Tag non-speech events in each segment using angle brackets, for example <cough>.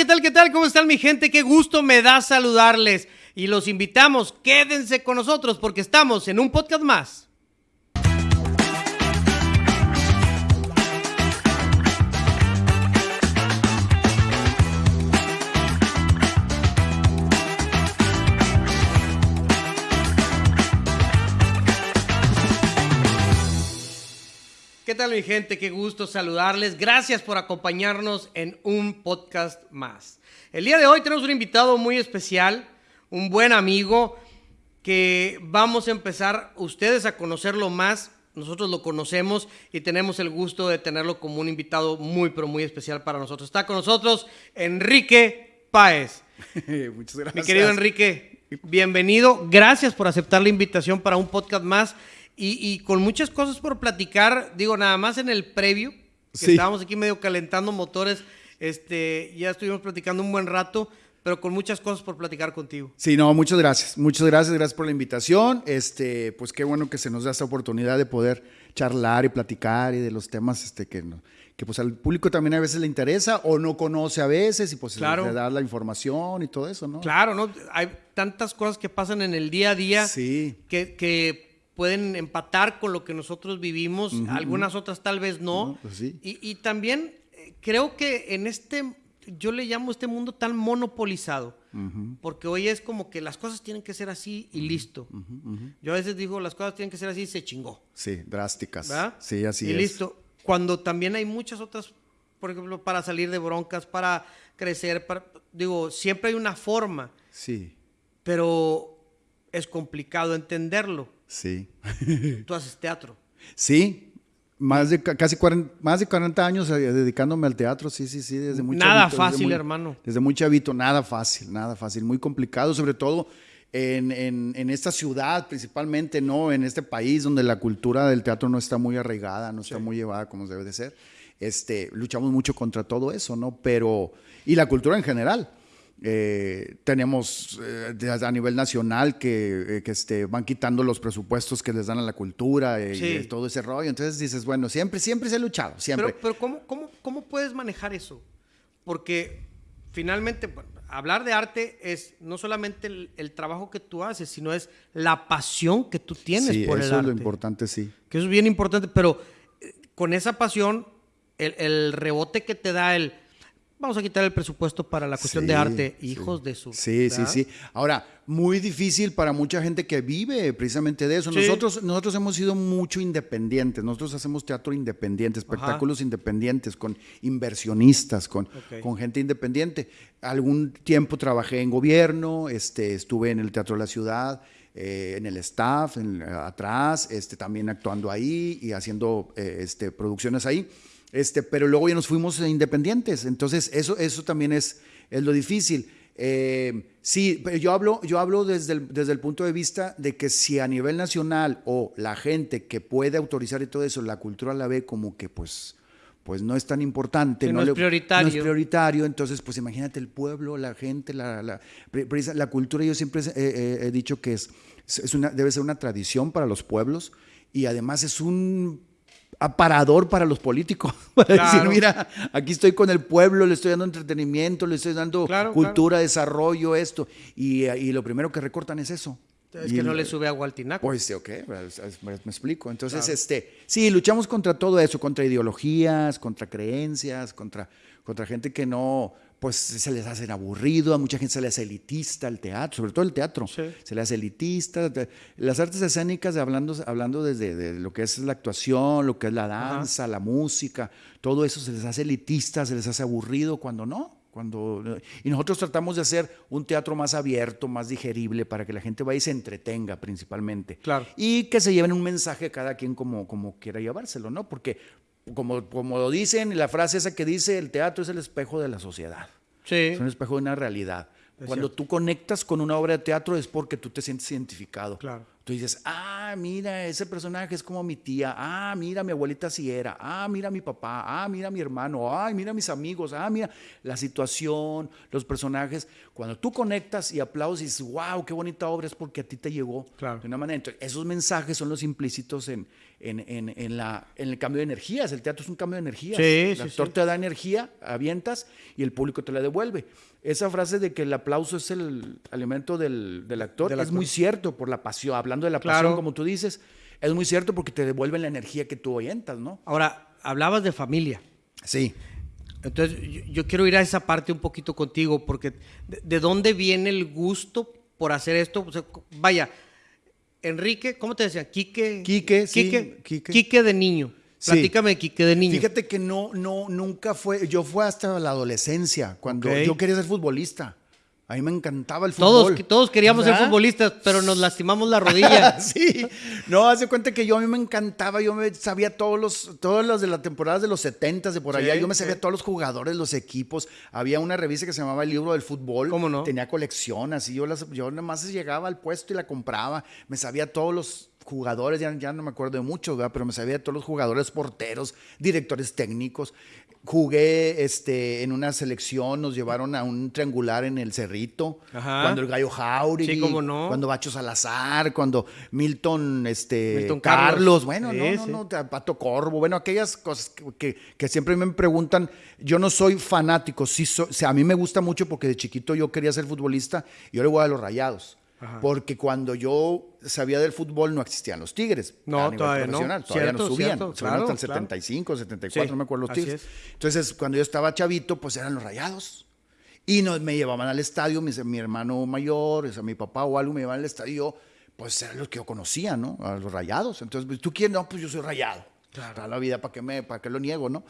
¿Qué tal? ¿Qué tal? ¿Cómo están mi gente? Qué gusto me da saludarles. Y los invitamos, quédense con nosotros porque estamos en un podcast más. ¿Qué tal mi gente? Qué gusto saludarles. Gracias por acompañarnos en un podcast más. El día de hoy tenemos un invitado muy especial, un buen amigo que vamos a empezar ustedes a conocerlo más. Nosotros lo conocemos y tenemos el gusto de tenerlo como un invitado muy, pero muy especial para nosotros. Está con nosotros Enrique Páez. <laughs> Muchas gracias. Mi querido Enrique, bienvenido. Gracias por aceptar la invitación para un podcast más y, con muchas cosas por platicar. Digo, nada más en el previo, que estábamos aquí medio calentando motores, este, ya estuvimos platicando un buen rato, pero con muchas cosas por platicar contigo. Sí, no, muchas gracias. Muchas gracias, gracias por la invitación. Este, pues qué bueno que se nos da esta oportunidad de poder charlar y platicar y de los temas este, que, que pues al público también a veces le interesa o no conoce a veces y pues claro. le da la información y todo eso, ¿no? Claro, ¿no? Hay tantas cosas que pasan en el día a día sí. que, que pueden empatar con lo que nosotros vivimos, algunas otras tal vez no. pues sí. y, también eh, creo que en este, yo le llamo este mundo tan monopolizado, porque hoy es como que las cosas tienen que ser así y listo. Yo a veces digo, las cosas tienen que ser así y se chingó. Sí, drásticas. ¿verdad? Sí, así y es. listo. Cuando también hay muchas otras, por ejemplo, para salir de broncas, para crecer, para, digo, siempre hay una forma. Sí. Pero es complicado entenderlo. Sí. <laughs> Tú haces teatro. Sí, más de casi 40, más de 40 años eh, dedicándome al teatro, sí, sí, sí, desde muy Nada chavito, fácil, desde muy, hermano. Desde muy chavito, nada fácil, nada fácil, muy complicado, sobre todo en, en, en, esta ciudad principalmente, ¿no? En este país donde la cultura del teatro no está muy arraigada, no está sí. muy llevada como debe de ser. Este, luchamos mucho contra todo eso, ¿no? Pero, y la cultura en general. Eh, tenemos eh, a nivel nacional que, eh, que este, van quitando los presupuestos que les dan a la cultura y, Sí. y todo ese rollo. Entonces dices, bueno, siempre, siempre se ha luchado, siempre. Pero, pero ¿cómo, cómo, ¿cómo puedes manejar eso? Porque finalmente, bueno, hablar de arte es no solamente el, el, trabajo que tú haces, sino es la pasión que tú tienes sí, por el eso arte. es lo importante, sí. Que eso es bien importante, pero eh, con esa pasión, el, el rebote que te da el vamos a quitar el presupuesto para la cuestión Sí, de arte, sí. hijos de su. Sí, sí, ¿verdad? sí. Ahora, muy difícil para mucha gente que vive precisamente de eso. Sí. Nosotros, nosotros hemos sido mucho independientes. Nosotros hacemos teatro independiente, espectáculos independientes, con inversionistas, con, con gente independiente. Algún tiempo trabajé en gobierno, este, estuve en el Teatro de la Ciudad. eh, en el staff, en- atrás, este, también actuando ahí y haciendo eh, este, producciones ahí. Este, pero luego ya nos fuimos eh, independientes. Entonces, eso, eso también es, es lo difícil. Eh, sí, pero yo hablo, yo hablo desde, el, desde el punto de vista de que si a nivel nacional o la gente que puede autorizar y todo eso, la cultura la ve como que pues, pues no es tan importante. Sí, no es le- prioritario. no es prioritario. Entonces, pues imagínate el pueblo, la gente, la, la, la cultura. Yo siempre he, he- he dicho que es, es una, debe ser una tradición para los pueblos y además es un aparador para los políticos. <laughs> Para Claro. decir, mira, aquí estoy con el pueblo, le estoy dando entretenimiento, le estoy dando Claro, cultura, desarrollo, esto. Y, y lo primero que recortan es eso. Es Y que no el- le sube agua al tinaco. pues sí, ok, pues, es- me, me explico. Entonces, Claro. este, sí, luchamos contra todo eso, contra ideologías, contra creencias, contra, contra gente que no, pues se les hace aburrido, a mucha gente se le hace elitista el teatro, sobre todo el teatro, Sí. se le hace elitista. Las artes escénicas, hablando, hablando desde de lo que es la actuación, lo que es la danza, la música, todo eso se les hace elitista, se les hace aburrido, cuando no. Cuando, y nosotros tratamos de hacer un teatro más abierto, más digerible, para que la gente vaya y se entretenga principalmente. Claro. Y que se lleven un mensaje cada quien como, como quiera llevárselo, ¿no? Porque como, como lo dicen, la frase esa que dice, el teatro es el espejo de la sociedad. Sí. Es un espejo de una realidad. Es Cuando cierto. tú conectas con una obra de teatro es porque tú te sientes identificado. Claro. Tú dices, ah, mira, ese personaje es como mi tía, ah, mira, mi abuelita sí era, ah, mira mi papá, ah, mira mi hermano, ah, mira mis amigos, ah, mira la situación, los personajes. Cuando tú conectas y aplaudes y dices, wow, qué bonita obra, es porque a ti te llegó Claro. de una manera. Entonces, esos mensajes son los implícitos en, en, en- en la, en el cambio de energías. El teatro es un cambio de energías. Sí, el sí, actor sí. te da energía, avientas y el público te la devuelve. Esa frase de que el aplauso es el alimento del, del actor Del es actor. muy cierto por la pasión. Hablando de la Claro. pasión, como tú dices, es muy cierto porque te devuelven la energía que tú oyentas, ¿no? Ahora, hablabas de familia. Sí. Entonces, yo, yo quiero ir a esa parte un poquito contigo, porque ¿de, de dónde viene el gusto por hacer esto? O sea, vaya, Enrique, ¿cómo te decían? Quique. Quique, sí, Quique, Quique. Quique de niño. Platícame Quique de niño. Fíjate que no, no, nunca fue. Yo fue hasta la adolescencia, cuando yo quería ser futbolista. A mí me encantaba el fútbol. todos, todos queríamos ser futbolistas, pero nos lastimamos la rodilla. <laughs> sí, no, hace cuenta que yo a mí me encantaba, yo me sabía todos los, todos los de las temporadas de los 70 de por Sí, allá, yo me sabía sí. todos los jugadores, los equipos, había una revista que se llamaba El Libro del Fútbol, ¿Cómo no? tenía colección, así yo, las, yo nada más llegaba al puesto y la compraba, me sabía todos los jugadores, ya, ya no me acuerdo de muchos, ¿verdad? pero me sabía de todos los jugadores, porteros, directores técnicos. Jugué este, en una selección, nos llevaron a un triangular en el Cerrito, Ajá. cuando el Gallo Jauregui, Sí, cómo no. cuando Bacho Salazar, cuando Milton, este, Milton Carlos, Carlos. bueno, Sí, no, no, sí. no, Pato Corvo, bueno, aquellas cosas que, que- que siempre me preguntan, yo no soy fanático, sí soy, o sea, a mí me gusta mucho porque de chiquito yo quería ser futbolista y yo le voy a los rayados. Ajá. Porque cuando yo sabía del fútbol no existían los Tigres. No, a nivel todavía no. profesional, Todavía Cierto, no subían. cierto, subían claro, hasta el claro. 75, 74, Sí, no me acuerdo los Tigres. es. Entonces, cuando yo estaba chavito, pues eran los rayados. Y nos, me llevaban al estadio, mi, mi hermano mayor, o sea, mi papá o algo me llevaban al estadio, y yo, pues eran los que yo conocía, ¿no? A los rayados. Entonces, pues, ¿tú quién? No, pues yo soy rayado. Toda la vida, ¿para qué, me, ¿para qué lo niego, no?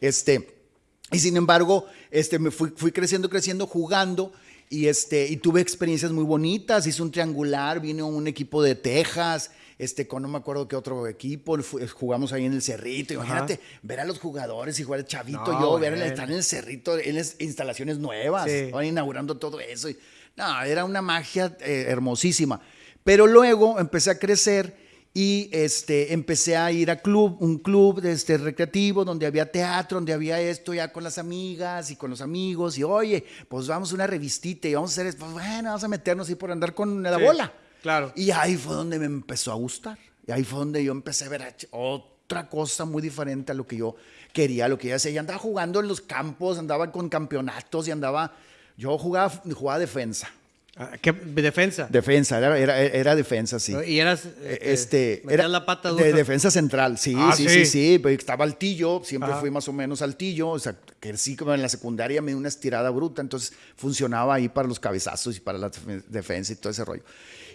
Este, y sin embargo, este, me fui, fui creciendo, creciendo, jugando. Y, este, y tuve experiencias muy bonitas. Hice un triangular, vino un equipo de Texas, este, con no me acuerdo qué otro equipo. fu- jugamos ahí en el Cerrito. Imagínate ver a los jugadores y jugar el chavito, No, yo, ver estar en el Cerrito, en las instalaciones nuevas, Sí. estaban inaugurando todo eso. y- no, era una magia eh, hermosísima. Pero luego empecé a crecer y este, empecé a ir a club, un club este, recreativo donde había teatro, donde había esto ya con las amigas y con los amigos. Y oye, pues vamos a una revistita y vamos a hacer esto. Pues bueno, vamos a meternos ahí por andar con la Sí, bola. claro. Y ahí fue donde me empezó a gustar. Y ahí fue donde yo empecé a ver otra cosa muy diferente a lo que yo quería, lo que yo hacía. Y andaba jugando en los campos, andaba con campeonatos y andaba. Yo jugaba, jugaba defensa. Ah, ¿Qué defensa? Defensa, era, era, era defensa, sí. Y eras. Eh, este, Este, era la pata de dura. defensa central, sí, Ah, sí, sí. sí, sí, pero estaba altillo, siempre Ajá. fui más o menos altillo, o sea, que sí, como en la secundaria me dio una estirada bruta, entonces funcionaba ahí para los cabezazos y para la defen- defensa y todo ese rollo.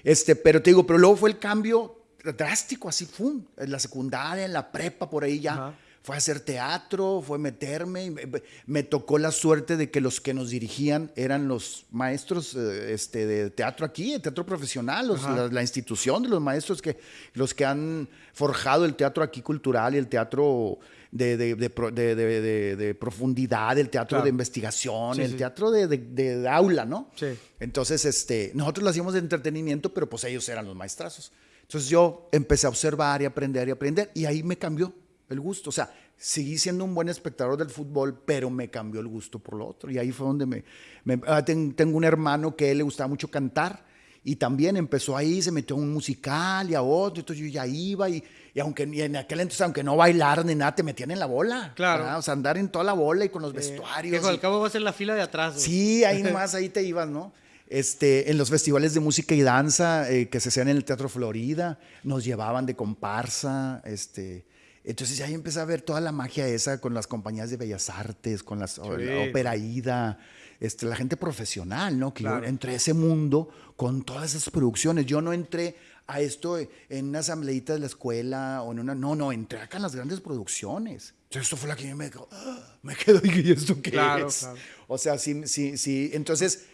Este, pero te digo, pero luego fue el cambio drástico, así, fue, en la secundaria, en la prepa, por ahí ya. Ajá. Fue a hacer teatro, fue meterme. Me, me tocó la suerte de que los que nos dirigían eran los maestros eh, este, de teatro aquí, el teatro profesional, los- la, la institución de los maestros que los que han forjado el teatro aquí cultural y el teatro de, de- de pro- de- de- de- de profundidad, el teatro Claro. de investigación, Sí, el sí. teatro de, de- de aula, ¿no? Sí. Entonces, este, nosotros lo hacíamos de entretenimiento, pero pues ellos eran los maestrazos. Entonces yo empecé a observar y aprender y aprender y ahí me cambió el gusto. O sea, seguí siendo un buen espectador del fútbol, pero me cambió el gusto por lo otro. Y ahí fue donde me... me- ah, ten- tengo un hermano que a él le gustaba mucho cantar y también empezó ahí, se metió a un musical y a otro, entonces yo ya iba y, y aunque y en aquel entonces, aunque no bailar ni nada, te metían en la bola. Claro. ¿verdad? O sea, andar en toda la bola y con los Eh, vestuarios. al y- cabo va a ser la fila de atrás. güey. Sí, ahí <laughs> nomás, ahí te ibas, ¿no? Este, en los festivales de música y danza eh, que se hacían en el Teatro Florida, nos llevaban de comparsa, este, entonces ahí empecé a ver toda la magia esa con las compañías de bellas artes, con las o- la ópera ida, este, la gente profesional, ¿no? Que Claro. yo entré a ese mundo con todas esas producciones. Yo no entré a esto en una asambleíta de la escuela o en una, no, no, entré acá en las grandes producciones. Entonces esto fue la que me quedó, ¡ah! me quedo y esto qué Claro, es? claro. O sea, sí, sí, sí. Entonces,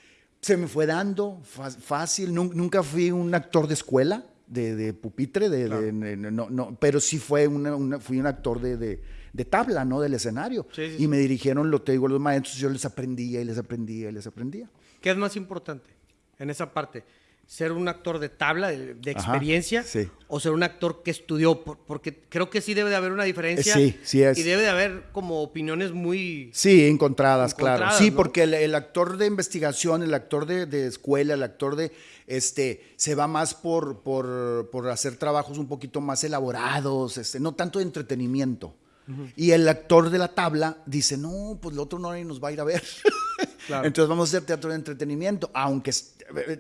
se me fue dando fácil. Nun- Nunca fui un actor de escuela, de, de pupitre, de, de- no, no, pero sí fue una, una- fui un actor de, tabla, ¿no? Del escenario. Sí, sí, y sí. me dirigieron, lo te digo, los maestros, yo les aprendía y les aprendía y les aprendía. ¿Qué es más importante en esa parte? Ser un actor de tabla, de, de experiencia, sí. o ser un actor que estudió, por- porque creo que sí debe de haber una diferencia. Sí, sí es. Y debe de haber como opiniones muy... Sí, encontradas, claro. Sí, ¿no? porque el, el actor de investigación, el actor de, de escuela, el actor de, este, se va más por, por, por hacer trabajos un poquito más elaborados, este, no tanto de entretenimiento. Y el actor de la tabla dice, no, pues el otro no nos va a ir a ver. <laughs> Claro. Entonces vamos a hacer teatro de entretenimiento, aunque,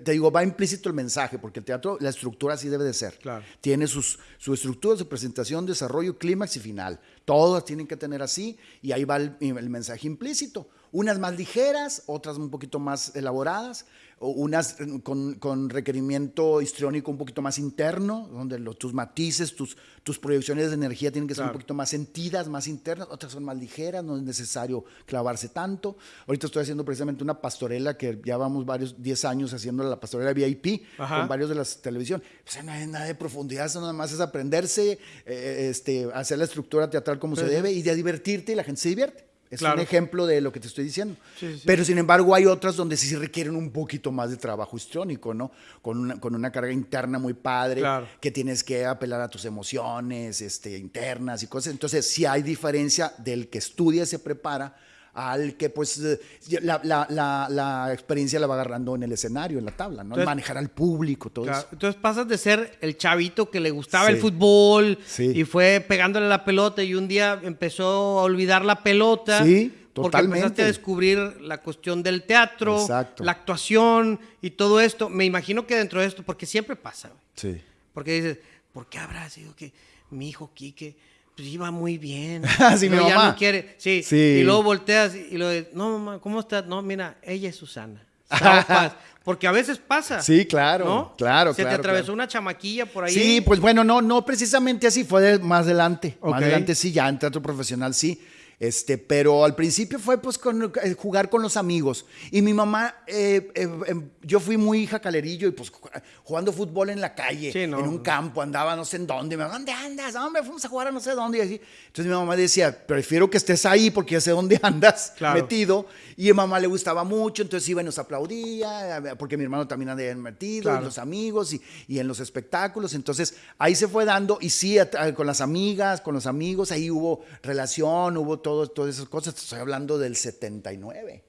te digo, va implícito el mensaje, porque el teatro, la estructura así debe de ser. Claro. Tiene sus, su estructura, su presentación, desarrollo, clímax y final. Todas tienen que tener así y ahí va el, el mensaje implícito. Unas más ligeras, otras un poquito más elaboradas, unas con, con requerimiento histriónico un poquito más interno, donde los- tus matices, tus, tus proyecciones de energía tienen que ser un poquito más sentidas, más internas, otras son más ligeras, no es necesario clavarse tanto. Ahorita estoy haciendo precisamente una pastorela que ya vamos varios, 10 años haciendo la pastorela VIP Ajá. con varios de las televisión. O sea, no hay nada de profundidad, eso nada más es aprenderse, eh, este, hacer la estructura teatral como se debe y de divertirte y la gente se divierte. Es Claro. un ejemplo de lo que te estoy diciendo. Sí, sí. Pero sin embargo hay otras donde sí requieren un poquito más de trabajo histriónico, ¿no? Con una, con una carga interna muy padre, Claro. que tienes que apelar a tus emociones este, internas y cosas. Entonces sí hay diferencia del que estudia y se prepara al que pues eh, la, la- la- la experiencia la va agarrando en el escenario, en la tabla, ¿no? Entonces- Manejar al público, todo Claro, eso. Entonces pasas de ser el chavito que le gustaba el fútbol Sí. y fue pegándole la pelota y un día empezó a olvidar la pelota. Sí, Porque totalmente. empezaste a descubrir la cuestión del teatro, Exacto. la actuación y todo esto. Me imagino que dentro de esto, porque siempre pasa, güey. Sí. porque dices, ¿por qué habrá sido que mi hijo Quique pues, iba muy bien? <laughs> Sí, y mi luego ya no quiere. Sí, Sí. y luego volteas y lo de, no, mamá, ¿cómo estás? No, mira, ella es Susana. <laughs> Porque a veces pasa. Sí, claro, ¿no? claro, Se claro, te atravesó claro. una chamaquilla por ahí. Sí, pues bueno, no, no precisamente así, fue de- más adelante. Más adelante sí, ya en teatro profesional sí. Este, pero al principio fue pues con, eh, jugar con los amigos. Y mi mamá, eh, eh, em, yo fui muy jacalerillo y pues ju- jugando fútbol en la calle, Sí, no. en un campo, andaba no sé en dónde. Me ¿dónde andas? Hombre, fuimos a jugar a no sé dónde. Y así. Entonces mi mamá decía, prefiero que estés ahí porque ya sé dónde <laughs> andas Claro. metido. Y a mamá le gustaba mucho, entonces iba y nos aplaudía, porque mi hermano también andaba metido, Claro. y los amigos y, y en los espectáculos. Entonces ahí se fue dando, y sí, a- a- con las amigas, con los amigos, ahí hubo relación, hubo todo, todas esas cosas. Estoy hablando del 79.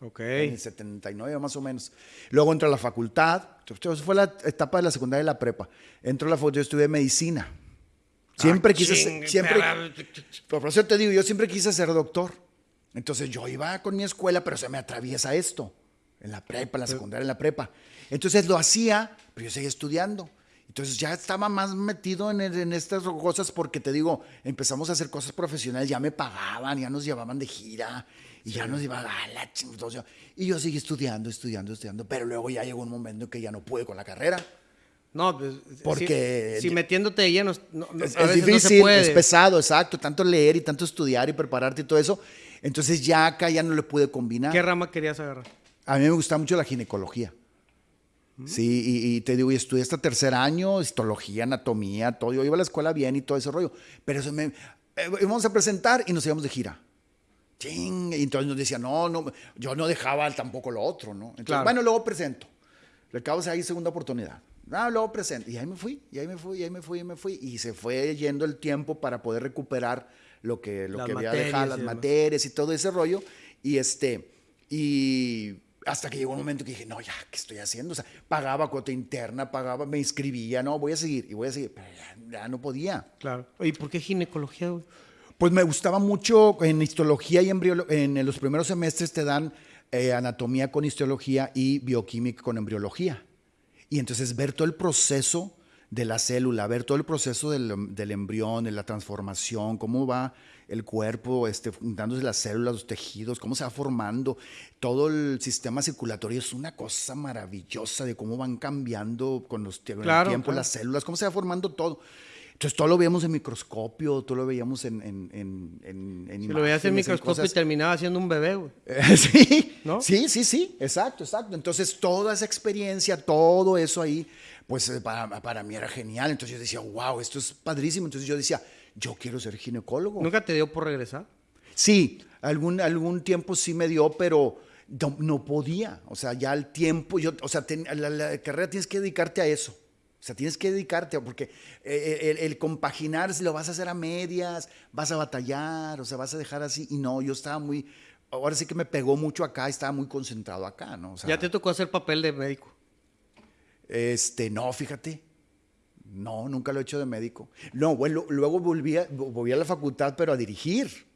Ok. En el 79 más o menos. Luego entró a la facultad. Entonces fue la etapa de la secundaria y la prepa. Entró a la facultad, yo estudié medicina. Siempre Ah, quise ser, siempre, por eso te digo, yo siempre quise ser doctor. Entonces yo iba con mi escuela, pero se me atraviesa esto. En la prepa, en la secundaria, en la prepa. Entonces lo hacía, pero yo seguía estudiando. Entonces ya estaba más metido en, en estas cosas porque te digo, empezamos a hacer cosas profesionales, ya me pagaban, ya nos llevaban de gira y ya nos llevaban a la ching- entonces, Y yo seguí estudiando, estudiando, estudiando, pero luego ya llegó un momento en que ya no pude con la carrera. No, pues. Porque- Si, si metiéndote de lleno. no- no- Es, a es veces no se difícil, puede. es pesado, exacto. Tanto leer y tanto estudiar y prepararte y todo eso. Entonces ya acá ya no le pude combinar. ¿Qué rama querías agarrar? A mí me gusta mucho la ginecología. Sí, y, y te digo, y estudié hasta tercer año, histología, anatomía, todo. Yo iba a la escuela bien y todo ese rollo. Pero eso me. eh, íbamos a presentar y nos íbamos de gira. Ching, y entonces nos decía, no, no, yo no dejaba tampoco lo otro, ¿no? Entonces, Claro. bueno, luego presento. Le acabo de ahí segunda oportunidad. Ah, luego presento. Y ahí me fui, y ahí me fui, y ahí me fui, y me fui. Y se fue yendo el tiempo para poder recuperar lo que, lo Las que había dejado, y las demás. materias y todo ese rollo. Y este, y hasta que llegó un momento que dije, no, ya, ¿qué estoy haciendo? O sea, pagaba cuota interna, pagaba, me inscribía, no, voy a seguir, y voy a seguir. Pero ya, ya no podía. Claro. ¿Y por qué ginecología, güey? Pues me gustaba mucho en histología y embriología. En los primeros semestres te dan eh, anatomía con histología y bioquímica con embriología. Y entonces ver todo el proceso de la célula, ver todo el proceso del, del embrión, de la transformación, cómo va el cuerpo, este, juntándose las células, los tejidos, cómo se va formando, todo el sistema circulatorio es una cosa maravillosa de cómo van cambiando con, los, con Claro, el tiempo claro. las células, cómo se va formando todo. Entonces todo lo veíamos en microscopio, todo lo veíamos en, en, en, en, en Si lo veías en microscopio y terminaba siendo un bebé, güey. <laughs> Eh, sí, ¿No? sí, sí, sí, exacto, exacto. Entonces, toda esa experiencia, todo eso ahí, pues eh, para, para mí era genial. Entonces yo decía, wow, esto es padrísimo. Entonces yo decía, yo quiero ser ginecólogo. ¿Nunca te dio por regresar? Sí, algún, algún tiempo sí me dio, pero no, no podía. O sea, ya el tiempo, yo, o sea, la, la carrera tienes que dedicarte a eso. O sea, tienes que dedicarte, porque eh, el, el, compaginar, si lo vas a hacer a medias, vas a batallar, o sea, vas a dejar así. Y no, yo estaba muy, ahora sí que me pegó mucho acá, estaba muy concentrado acá, ¿no? O sea, ¿Ya te tocó hacer papel de médico? Este, no, fíjate. No, nunca lo he hecho de médico. No, bueno, luego volví a, volví a la facultad, pero a dirigir.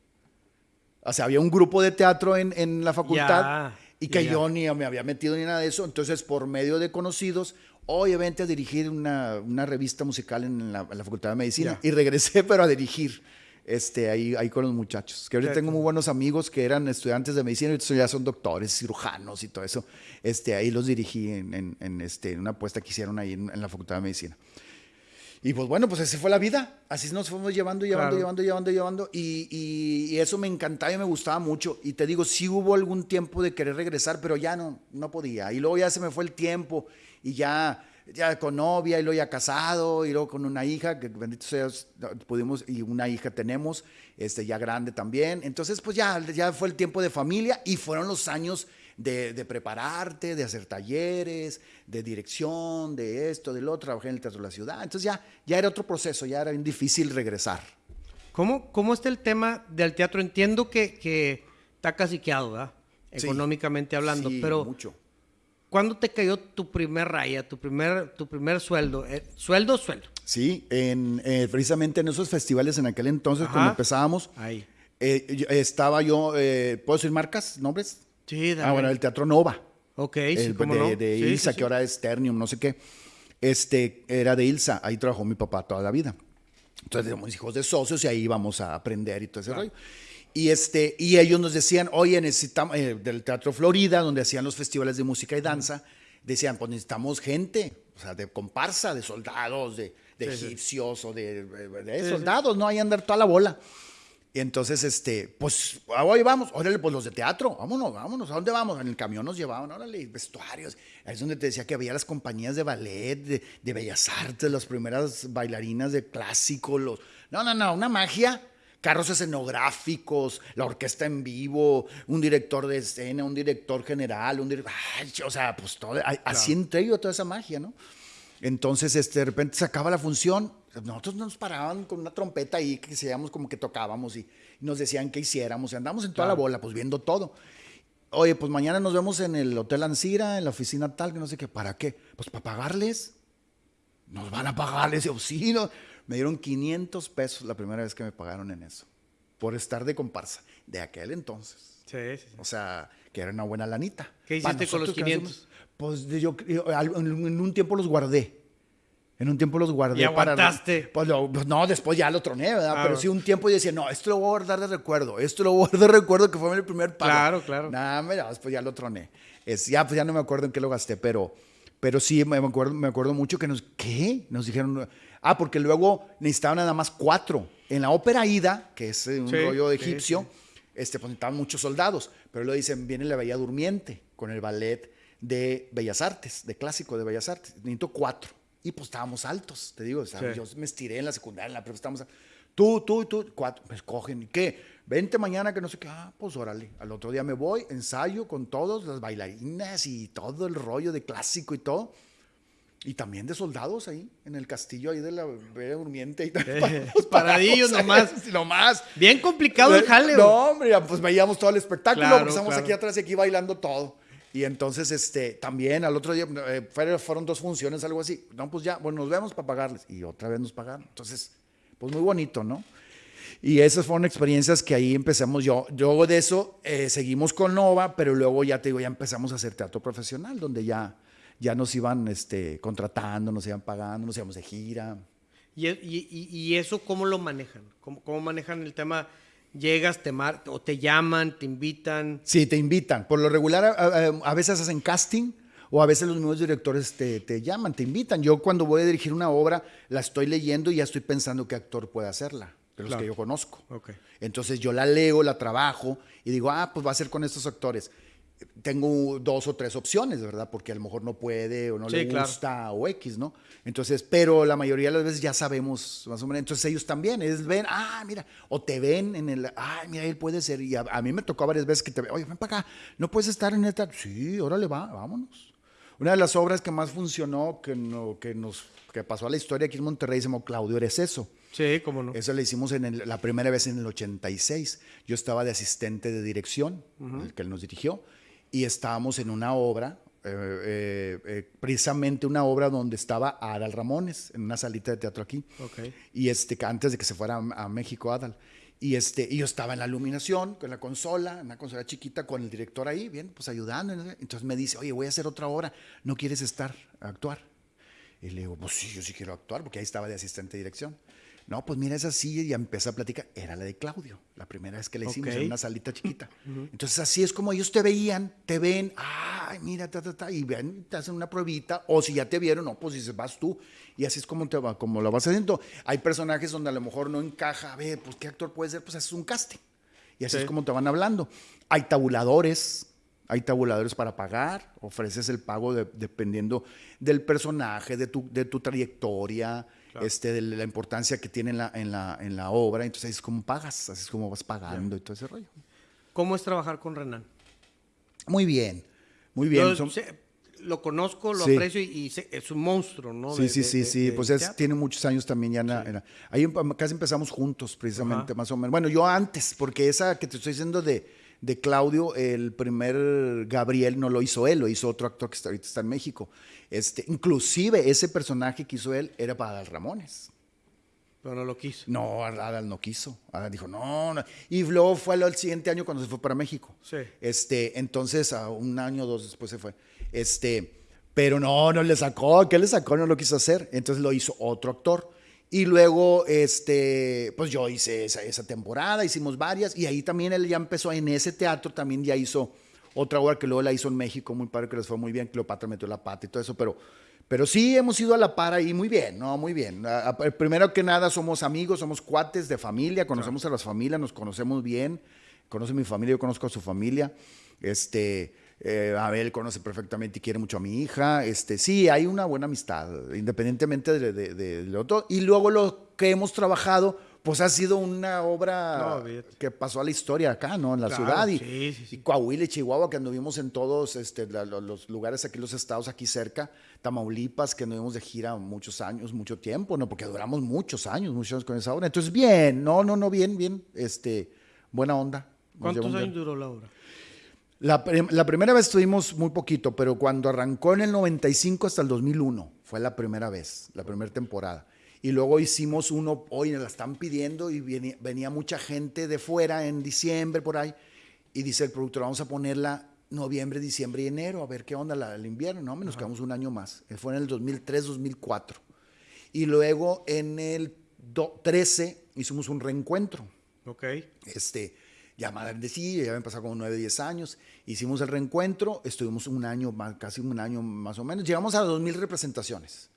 O sea, había un grupo de teatro en, en la facultad y que yo ni me había metido ni nada de eso. Entonces, por medio de conocidos, oye, vente a dirigir una, una revista musical en la, en la Facultad de Medicina. Y regresé, pero a dirigir. Este, ahí, ahí con los muchachos. Que ahorita tengo muy buenos amigos que eran estudiantes de medicina y ya son doctores, cirujanos y todo eso. Este, ahí los dirigí en, en, en, este, en una apuesta que hicieron ahí en, en la Facultad de Medicina. Y pues bueno, pues así fue la vida. Así nos fuimos llevando, llevando, Claro. llevando, llevando, llevando. Y, y- y eso me encantaba y me gustaba mucho. Y te digo, sí hubo algún tiempo de querer regresar, pero ya no, no podía. Y luego ya se me fue el tiempo y ya, ya con novia y luego ya casado y luego con una hija, que bendito sea, pudimos, y una hija tenemos, este, ya grande también. Entonces, pues ya, ya fue el tiempo de familia y fueron los años de, de prepararte, de hacer talleres, de dirección, de esto, del otro, trabajé en el Teatro de la Ciudad. Entonces ya, ya era otro proceso, ya era bien difícil regresar. ¿Cómo, ¿Cómo está el tema del teatro? Entiendo que, que está caciqueado, ¿verdad? Sí. Económicamente hablando, Sí, pero mucho. ¿cuándo te cayó tu primer raya, tu primer, tu primer sueldo? Eh, ¿Sueldo sueldo? Sí, en, eh, precisamente en esos festivales en aquel entonces, Ajá. cuando empezábamos, Ahí. eh, estaba yo, eh, ¿puedo decir marcas, nombres? Sí, dale. Ah, bueno, el Teatro Nova. Ok, sí, el, cómo de, no. de Sí, Ilsa, sí, sí. que ahora es Ternium, no sé qué. Este, era de Ilsa, ahí trabajó mi papá toda la vida. Entonces éramos hijos de socios y ahí íbamos a aprender y todo ese rollo. Y, este, y ellos nos decían, oye, necesitamos, eh, del Teatro Florida, donde hacían los festivales de música y danza, decían, pues necesitamos gente, o sea, de comparsa, de soldados, de, de Sí, sí. egipcios o de, de- de Sí, sí. soldados, ¿no? Ahí andar toda la bola. Y entonces, este, pues, hoy vamos, órale, pues los de teatro, vámonos, vámonos, ¿a dónde vamos? En el camión nos llevaban, órale, vestuarios. Ahí es donde te decía que había las compañías de ballet, de, de bellas artes, las primeras bailarinas de clásico, los... No, no, no, una magia. Carros escenográficos, la orquesta en vivo, un director de escena, un director general, un director... o sea, pues todo, así entré yo a toda esa magia, ¿no? Entonces, este, de repente se acaba la función. Nosotros nos paraban con una trompeta ahí que decíamos como que tocábamos y nos decían qué hiciéramos. Y andamos en toda la bola, pues viendo todo. Oye, pues mañana nos vemos en el Hotel Ancira, en la oficina tal, que no sé qué. ¿Para qué? Pues para pagarles. Nos van a pagar ese auxilio. <laughs> Me dieron 500 pesos la primera vez que me pagaron en eso. Por estar de comparsa. De aquel entonces. Sí, sí, sí. O sea, que era una buena lanita. ¿Qué hiciste con los nosotros que 500? Pues yo, en un tiempo los guardé. En un tiempo los guardé. ¿Y aguantaste? Pues, lo- pues no, después ya lo troné, ¿verdad? Ah, Pero sí un tiempo yo decía, no, esto lo voy a guardar de recuerdo. Esto lo voy a guardar de recuerdo que fue el primer pago. Claro, claro. Nada, mira, después ya lo troné. Es, ya, pues ya no me acuerdo en qué lo gasté, pero, pero sí me acuerdo, me acuerdo mucho que nos, ¿qué? Nos dijeron, ah, porque luego necesitaban nada más cuatro. En la ópera Ida, que es eh, un Sí, rollo sí, egipcio, este, pues necesitaban muchos soldados, pero luego dicen, viene la Bella Durmiente con el ballet de Bellas Artes, de clásico de Bellas Artes. Necesito cuatro. Y pues estábamos altos, te digo, Sí. yo me estiré en la secundaria, en la prepa, estábamos, a- tú, tú, tú, cuatro, me escogen, ¿y qué? Vente mañana que no sé qué, ah, pues órale, al otro día me voy, ensayo con todos, las bailarinas y todo el rollo de clásico y todo. Y también de soldados ahí, en el castillo ahí de la Bella Durmiente. Y Los <laughs> <laughs> paradillos nomás. nomás. Bien complicado el jale. No, hombre, pues veíamos todo el espectáculo, Claro, pues estamos claro. aquí atrás y aquí bailando todo. Y entonces, este, también al otro día, eh, fueron, dos funciones, algo así. No, pues ya, bueno, nos vemos para pagarles. Y otra vez nos pagaron. Entonces, pues muy bonito, ¿no? Y esas fueron experiencias que ahí empezamos yo. Luego de eso, eh, seguimos con Nova, pero luego ya te digo, ya empezamos a hacer teatro profesional, donde ya, ya nos iban este, contratando, nos iban pagando, nos íbamos de gira. ¿Y, y- y- y eso cómo lo manejan? ¿Cómo, cómo manejan el tema? Llegas, te mar o te llaman, te invitan. Sí, te invitan. Por lo regular, a, a- a veces hacen casting o a veces los mismos directores te, te llaman, te invitan. Yo cuando voy a dirigir una obra, la estoy leyendo y ya estoy pensando qué actor puede hacerla, de los Claro. que yo conozco. Ok. Entonces yo la leo, la trabajo y digo, ah, pues va a ser con estos actores. Tengo dos o tres opciones, ¿verdad? Porque a lo mejor no puede o no Sí, le claro. gusta o X, ¿no? Entonces, pero la mayoría de las veces ya sabemos más o menos. Entonces ellos también, ellos ven, ah, mira, o te ven en el, ah, mira, él puede ser. Y a, a mí me tocó varias veces que te ven, oye, ven para acá, no puedes estar en esta. Sí, órale, va, vámonos. Una de las obras que más funcionó, que, no, que nos que pasó a la historia aquí en Monterrey, se llamó Claudio, eres eso. Sí, cómo no. Eso lo hicimos en el- la primera vez en el 86. Yo estaba de asistente de dirección, el que él nos dirigió, y estábamos en una obra, eh, eh, eh, precisamente una obra donde estaba Adal Ramones, en una salita de teatro aquí. Ok. Y este, antes de que se fuera a, a México, Adal. Y, este, y yo estaba en la iluminación, con la consola, una consola chiquita, con el director ahí, bien, pues ayudando. Entonces me dice, oye, voy a hacer otra obra, ¿no quieres estar a actuar? Y le digo, pues sí, yo sí quiero actuar, porque ahí estaba de asistente de dirección. No, pues mira, esa silla y empecé a platicar. Era la de Claudio, la primera vez que la hicimos en una salita chiquita. <clears throat> Entonces así es como ellos te veían, te ven, ay, mira, ta, ta, ta, y ven, te hacen una pruebita, o si ya te vieron, no, pues dices, vas tú, y así es como, te va, como lo vas haciendo. Hay personajes donde a lo mejor no encaja, a ver, pues qué actor puede ser, pues haces un casting. Y así Sí. es como te van hablando. Hay tabuladores, hay tabuladores para pagar, ofreces el pago de- dependiendo del personaje, de tu, de tu trayectoria, este, de la importancia que tiene en la, en la, en la obra. Entonces, así es como pagas, así es como vas pagando y todo ese rollo. ¿Cómo es trabajar con Renan? Muy bien, muy bien. Yo Son- sé- lo conozco, lo Sí. aprecio y, es un monstruo, ¿no? Sí, De- sí, sí, de- sí. de Pues es- tiene muchos años también ya. en la- en la- ahí casi empezamos juntos, precisamente, más o menos. Bueno, yo antes, porque esa que te estoy diciendo de, de Claudio, el primer Gabriel no lo hizo él, lo hizo otro actor que está, ahorita está en México. Este, inclusive ese personaje que hizo él era para Adal Ramones. Pero no lo quiso. No, Adal no quiso. Adal dijo, no, no. Y luego fue al siguiente año cuando se fue para México. Sí. Este, entonces, a un año o dos después se fue. Este, pero no, no le sacó. ¿Qué le sacó? No lo quiso hacer. Entonces lo hizo otro actor. Y luego, este, pues yo hice esa, esa temporada, hicimos varias. Y ahí también él ya empezó en ese teatro, también ya hizo otra obra que luego la hizo en México, muy padre, que les fue muy bien. Cleopatra metió la pata y todo eso, pero. Pero sí hemos ido a la par ahí muy bien, ¿no? Muy bien. Primero que nada somos amigos, somos cuates de familia, conocemos a las familias, nos conocemos bien. Conoce mi familia, yo conozco a su familia. Este, eh, Abel conoce perfectamente y quiere mucho a mi hija. Este, sí, hay una buena amistad, independientemente de, de- de- de lo otro. Y luego lo que hemos trabajado, pues ha sido una obra No, que pasó a la historia acá, ¿no? En la Claro, ciudad. Y, sí, sí, sí. y Coahuila y Chihuahua, que anduvimos en todos este, la- los lugares aquí, los estados aquí cerca. Tamaulipas, que anduvimos de gira muchos años, mucho tiempo, ¿no? Porque duramos muchos años, muchos años con esa obra. Entonces, bien, no, no, no, bien, bien, este, buena onda. Nos ¿Cuántos años duró la obra? La, prim- la primera vez estuvimos muy poquito, pero cuando arrancó en el 95 hasta el 2001, fue la primera vez, la primera temporada. Y luego hicimos uno, hoy la están pidiendo y venía, venía mucha gente de fuera en diciembre por ahí. Y dice el productor, vamos a ponerla noviembre, diciembre y enero, a ver qué onda la- el invierno. No, nos quedamos un año más. Eh, Fue en el 2003, 2004. Y luego en el do- 13 hicimos un reencuentro Ok. este, ya más grandecillo, ya habían pasado como 9, 10 años. Hicimos el reencuentro, estuvimos un año, más, casi un año más o menos. Llegamos a 2.000 representaciones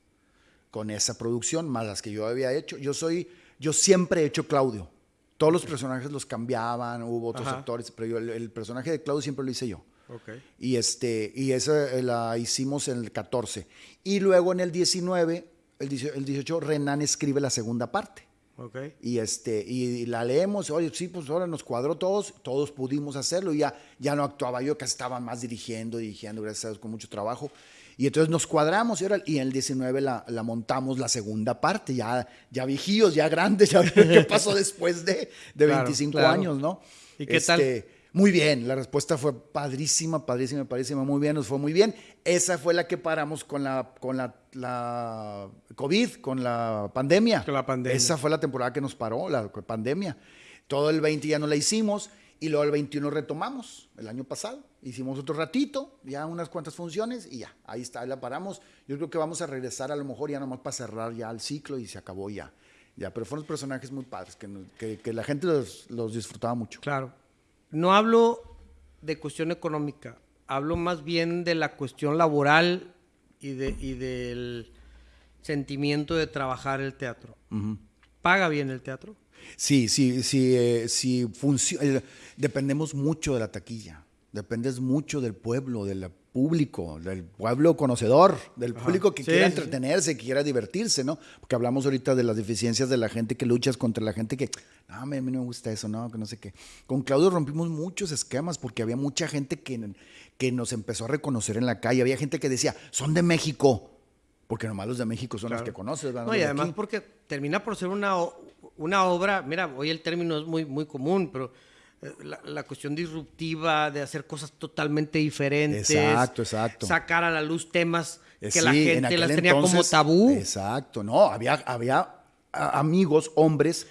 con esa producción, más las que yo había hecho. Yo soy, yo siempre he hecho Claudio. Todos los personajes los cambiaban, hubo otros Ajá. actores, pero yo, el, el personaje de Claudio siempre lo hice yo. Y, este, y esa eh, la hicimos en el 14. Y luego en el 19, el 18, el 18 Renan escribe la segunda parte. Y, este, y la leemos, oye, sí, pues ahora nos cuadró todos, todos pudimos hacerlo, y ya, ya no actuaba yo, que estaba más dirigiendo, dirigiendo, gracias a Dios, con mucho trabajo. Y entonces nos cuadramos y, ahora, y en el 19 la, la montamos la segunda parte, ya, ya viejíos, ya grandes, ya <laughs> qué pasó después de, de Claro, 25 claro. años, ¿no? ¿Y qué tal? Muy bien, la respuesta fue padrísima, padrísima, padrísima, muy bien, nos fue muy bien. Esa fue la que paramos con la, con la, la COVID, con la pandemia. Con la pandemia. Esa fue la temporada que nos paró, la pandemia. Todo el 20 ya no la hicimos y luego el 21 retomamos, el año pasado. Hicimos otro ratito, ya unas cuantas funciones y ya, ahí está, ahí la paramos. Yo creo que vamos a regresar a lo mejor ya nomás para cerrar ya el ciclo y se acabó ya. Ya, pero fueron personajes muy padres, que, que- que la gente los, los disfrutaba mucho. Claro. No hablo de cuestión económica, hablo más bien de la cuestión laboral y, de, y del sentimiento de trabajar el teatro. ¿Paga bien el teatro? Sí, sí, sí, eh, sí funcio- eh, dependemos mucho de la taquilla. dependes mucho del pueblo, del público, del pueblo conocedor, del público que Sí, quiera sí, sí. entretenerse, que quiera divertirse, ¿no? Porque hablamos ahorita de las deficiencias de la gente que luchas contra la gente que, no, a mí no me gusta eso, no, que no sé qué. Con Claudio rompimos muchos esquemas porque había mucha gente que, que nos empezó a reconocer en la calle. Había gente que decía, son de México. Porque nomás los de México son los que conoces. No, y de además aquí. porque termina por ser una, una obra, mira, hoy el término es muy, muy común, pero eh, la, la cuestión disruptiva de hacer cosas totalmente diferentes. Exacto, exacto. Sacar a la luz temas Eh, que la sí, gente las tenía como tabú. Exacto, no, había, había amigos, hombres,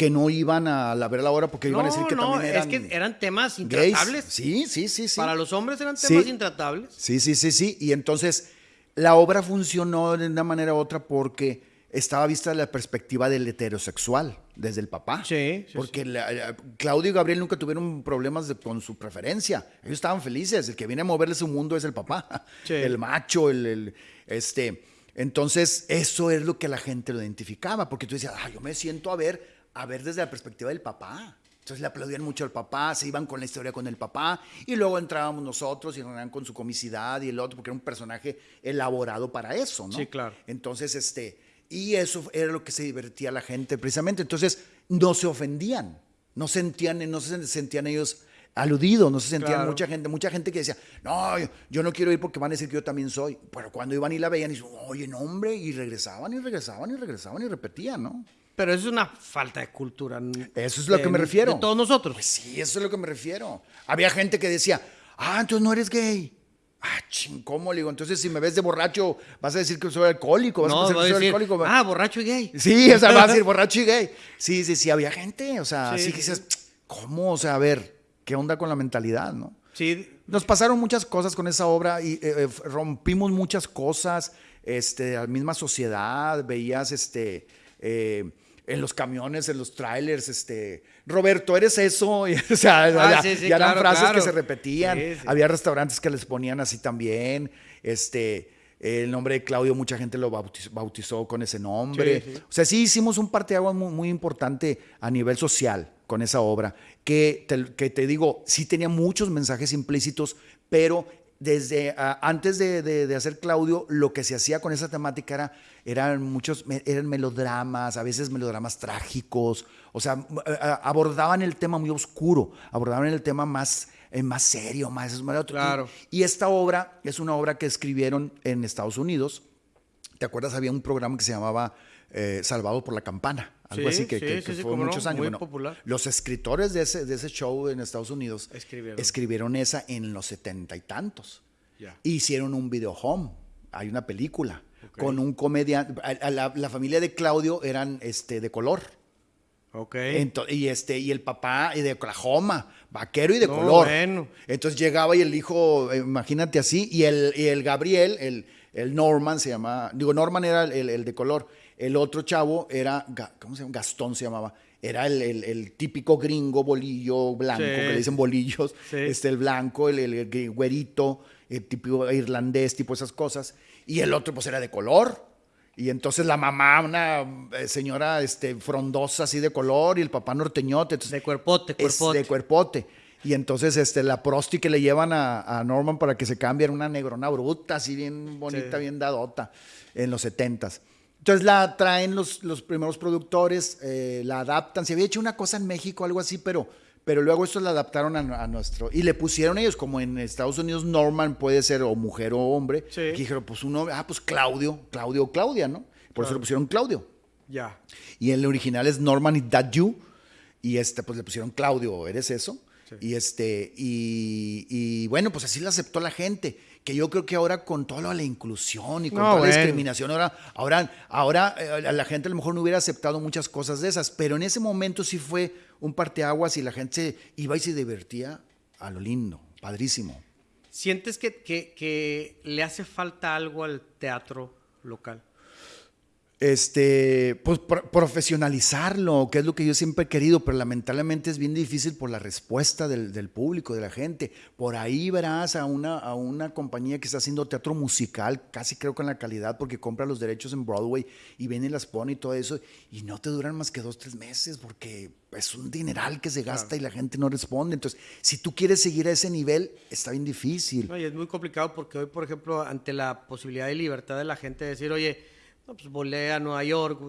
que no iban a la, ver la hora porque iban a decir que no, también eran es que eran temas gays. intratables. Sí, sí, sí, sí. Para los hombres eran Sí. temas intratables. Sí, sí, sí, sí. Y entonces la obra funcionó de una manera u otra porque estaba vista la perspectiva del heterosexual, desde el papá. Sí, sí, Porque la- la- Claudio y Gabriel nunca tuvieron problemas de- con su preferencia. Ellos estaban felices. El que viene a moverle su mundo es el papá. Sí. El macho, el, el- este. Entonces, eso es lo que la gente lo identificaba. Porque tú decías, ah, yo me siento a ver, a ver desde la perspectiva del papá. Entonces le aplaudían mucho al papá, se iban con la historia con el papá y luego entrábamos nosotros y eran con su comicidad y el otro, porque era un personaje elaborado para eso, ¿no? Sí, claro. Entonces, este, y eso era lo que se divertía a la gente precisamente. Entonces, no se ofendían, no sentían, no se sentían ellos aludidos, no se sentían Claro. mucha gente, mucha gente que decía, no, yo, yo no quiero ir porque van a decir que yo también soy. Pero cuando iban y la veían, y oye, no, hombre, y regresaban y regresaban y regresaban y repetían, ¿no? Pero eso es una falta de cultura. Eso es lo de- que me refiero. De todos nosotros. Pues sí, eso es lo que me refiero. Había gente que decía, ah, entonces no eres gay. Ah, ching, ¿cómo? Le digo, entonces si me ves de borracho, vas a decir que soy alcohólico, vas no, a pensar que soy decir, alcohólico. ah, borracho y gay. Sí, o sea, vas a decir <laughs> borracho y gay. Sí, sí, sí, había gente, o sea, Sí, sí, sí, que dices, ¿cómo? O sea, a ver, ¿qué onda con la mentalidad, no? Sí, Nos pasaron muchas cosas con esa obra y eh, eh, rompimos muchas cosas, este, la misma sociedad, veías, este, eh, en los camiones, en los trailers, este, Roberto, ¿eres eso? <laughs> Y, o sea, Ah, ya, sí, sí, ya eran frases claro. que se repetían. Sí. Había restaurantes que les ponían así también, este... El nombre de Claudio, mucha gente lo bautizó, bautizó con ese nombre. O sea, sí hicimos un parteaguas muy, muy importante a nivel social con esa obra, que te, que te digo, sí tenía muchos mensajes implícitos, pero desde ah, antes de, de- de hacer Claudio, lo que se hacía con esa temática era, eran muchos, eran melodramas, a veces melodramas trágicos, o sea, m- ah, abordaban el tema muy oscuro, abordaban el tema más, eh, más serio, más... más- Claro. Y, y esta obra es una obra que escribieron en Estados Unidos, ¿Te acuerdas? Había un programa que se llamaba eh, Salvado por la Campana. Algo Sí, así que, sí, que- que sí, fue cómo no, muchos años. muy Bueno, popular. Los escritores de ese, de ese show en Estados Unidos Escribieron. escribieron esa en los setenta y tantos. Ya. Hicieron un video home. Hay una película con un comediante. La, la familia de Claudio eran este, de color. Ok. Ento- y este y el papá y de Oklahoma, vaquero y de No, color. bueno. Entonces llegaba y el hijo, eh, imagínate así, y el, y el Gabriel, el, el Norman se llamaba, digo, Norman era el- el de color, el otro chavo era, ¿cómo se llama? Gastón se llamaba. Era el, el- el típico gringo bolillo blanco, Sí. que le dicen bolillos, Sí. este, el blanco, el, güerito, el típico irlandés, tipo esas cosas. Y el otro pues era de color. Y entonces la mamá, una eh, señora este, frondosa así de color, y el papá norteñote. entonces, De cuerpote, es cuerpote. de cuerpote. Y entonces este, la prosti que le llevan a, a Norman para que se cambie era una negrona bruta, así bien bonita, Sí. bien dadota, en los setentas. Entonces la traen los, los primeros productores, eh, la adaptan. Se había hecho una cosa en México, algo así, pero, pero luego esto la adaptaron a, a nuestro. Y le pusieron ellos, como en Estados Unidos Norman puede ser o mujer o hombre. Sí. que dijeron, pues uno, ah, pues Claudio, Claudio o Claudia, ¿no? Por eso le pusieron Claudio. Ya. Y el original es Norman y That You. Y este, pues le pusieron Claudio, ¿eres eso? Y este, y, y bueno, pues así lo aceptó la gente. Que yo creo que ahora con toda la inclusión y con No, toda bueno. la discriminación, ahora, ahora, ahora eh, la gente a lo mejor no hubiera aceptado muchas cosas de esas, pero en ese momento sí fue un parteaguas y la gente se iba y se divertía a lo lindo, padrísimo. ¿Sientes que, que- que le hace falta algo al teatro local? Este, pues profesionalizarlo, que es lo que yo siempre he querido, pero lamentablemente es bien difícil por la respuesta del, público, de la gente. Por ahí verás a una, a una compañía que está haciendo teatro musical, casi creo con la calidad, porque compra los derechos en Broadway y viene y las pone y todo eso, y no te duran más que dos, tres meses, porque es un dineral que se gasta y la gente no responde. Entonces, si tú quieres seguir a ese nivel, está bien difícil. y es muy complicado porque hoy, por ejemplo, ante la posibilidad de libertad de la gente de decir, oye, pues volé a Nueva York,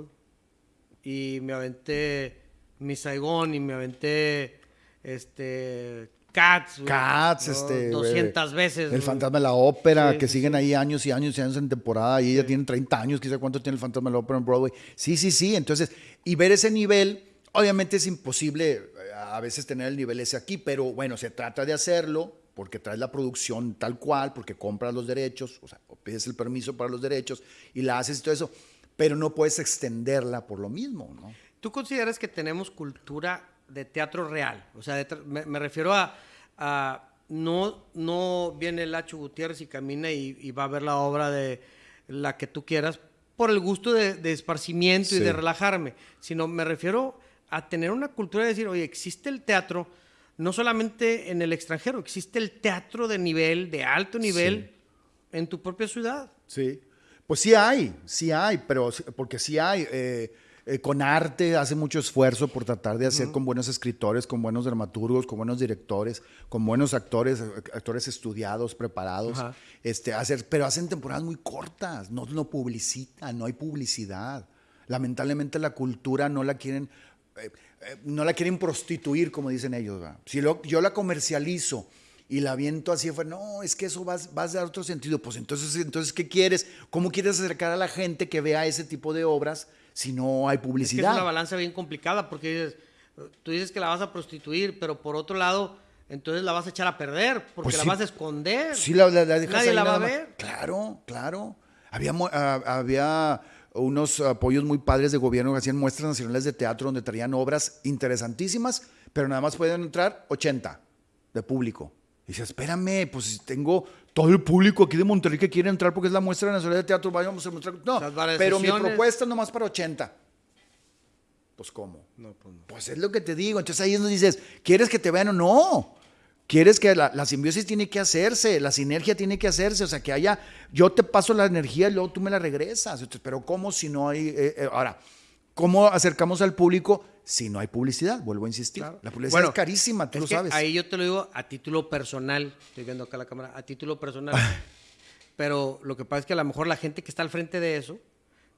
y me aventé mi Saigón y me aventé este Cats, Cats, este 200 veces. El Fantasma de la Ópera, que siguen ahí años y años y años en temporada y ella tiene 30 años, quizá cuánto tiene el Fantasma de la Ópera en Broadway. Sí, sí, sí, entonces, y ver ese nivel, obviamente es imposible eh, a veces tener el nivel ese aquí, pero bueno, se trata de hacerlo porque traes la producción tal cual, porque compras los derechos, o sea, pides el permiso para los derechos y la haces y todo eso, pero no puedes extenderla por lo mismo, ¿no? ¿Tú consideras que tenemos cultura de teatro real? O sea, me, refiero a, no, no viene Lacho Gutiérrez y camina y, va a ver la obra de la que tú quieras por el gusto de, esparcimiento y de relajarme, sino me refiero a tener una cultura de decir, oye, existe el teatro, no solamente en el extranjero, existe el teatro de nivel, de alto nivel, en tu propia ciudad. Sí, pues sí hay, sí hay, pero porque sí hay. Eh, eh, con arte hace mucho esfuerzo por tratar de hacer con buenos escritores, con buenos dramaturgos, con buenos directores, con buenos actores, actores estudiados, preparados, este, hacer, pero hacen temporadas muy cortas, no, no publicitan, no hay publicidad. Lamentablemente la cultura no la quieren, eh, no la quieren prostituir, como dicen ellos. Si yo la comercializo y la viento así, fue, no, es que eso va, a dar otro sentido. Pues entonces, entonces, ¿qué quieres? ¿Cómo quieres acercar a la gente que vea ese tipo de obras si no hay publicidad? Es, una balanza bien complicada porque tú dices que la vas a prostituir, pero por otro lado, entonces la vas a echar a perder porque pues la vas a esconder. Sí, la, la, Nadie la va a ver. Claro, claro. Había, ah, había unos apoyos muy padres de gobierno que hacían muestras nacionales de teatro donde traían obras interesantísimas, pero nada más pueden entrar 80 de público. Y dice, espérame, pues tengo todo el público aquí de Monterrey que quiere entrar porque es la muestra nacional de teatro, vayamos a mostrar. No, pero mi propuesta es nomás para 80. Pues, ¿cómo? No, pues, no. pues es lo que te digo. Entonces ahí es donde dices, ¿quieres que te vean o no? Quieres que la, simbiosis tiene que hacerse, la sinergia tiene que hacerse, o sea, que haya, yo te paso la energía y luego tú me la regresas. pero ¿cómo si no hay... Eh, eh, ahora, ¿cómo acercamos al público si no hay publicidad? Vuelvo a insistir. La publicidad es carísima, tú lo sabes. Ahí yo te lo digo a título personal, estoy viendo acá la cámara, a título personal. <laughs> pero lo que pasa es que a lo mejor la gente que está al frente de eso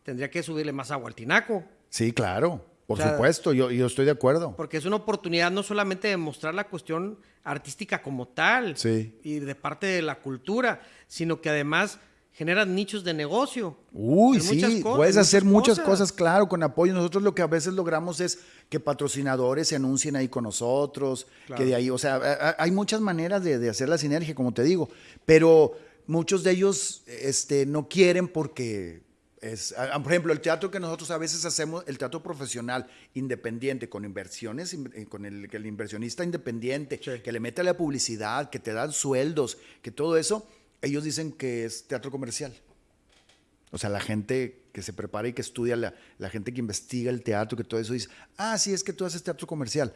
tendría que subirle más agua al tinaco. Sí, claro. Por supuesto, yo, yo, estoy de acuerdo. Porque es una oportunidad no solamente de mostrar la cuestión artística como tal y de parte de la cultura, sino que además generan nichos de negocio. Uy, sí, puedes hacer muchas cosas. claro, con apoyo. Nosotros lo que a veces logramos es que patrocinadores se anuncien ahí con nosotros, que de ahí, o sea, hay muchas maneras de, de hacer la sinergia, como te digo, pero muchos de ellos este, no quieren porque por ejemplo, el teatro que nosotros a veces hacemos, el teatro profesional independiente, con inversiones, eh, con el, el inversionista independiente, que le mete la publicidad, que te dan sueldos, que todo eso, ellos dicen que es teatro comercial. O sea, la gente que se prepara y que estudia, la, la gente que investiga el teatro, que todo eso dice, ah, sí, es que tú haces teatro comercial.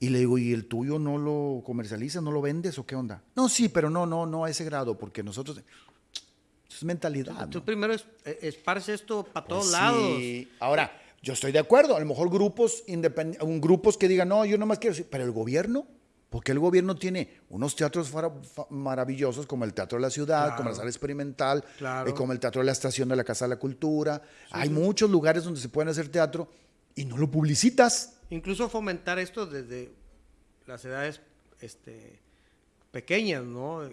Y le digo, ¿y el tuyo no lo comercializas, no lo vendes o qué onda? No, sí, pero no, no, no a ese grado, porque nosotros es mentalidad. Tú, primero es, eh, esparce esto para pues todos lados. Ahora, yo estoy de acuerdo. A lo mejor grupos, grupos que digan, no, yo nomás quiero decir, pero el gobierno, porque el gobierno tiene unos teatros maravillosos como el Teatro de la Ciudad, como la Sala Experimental, eh, como el Teatro de la Estación de la Casa de la Cultura. Hay muchos lugares donde se pueden hacer teatro y no lo publicitas. Incluso fomentar esto desde las edades este, pequeñas, ¿no?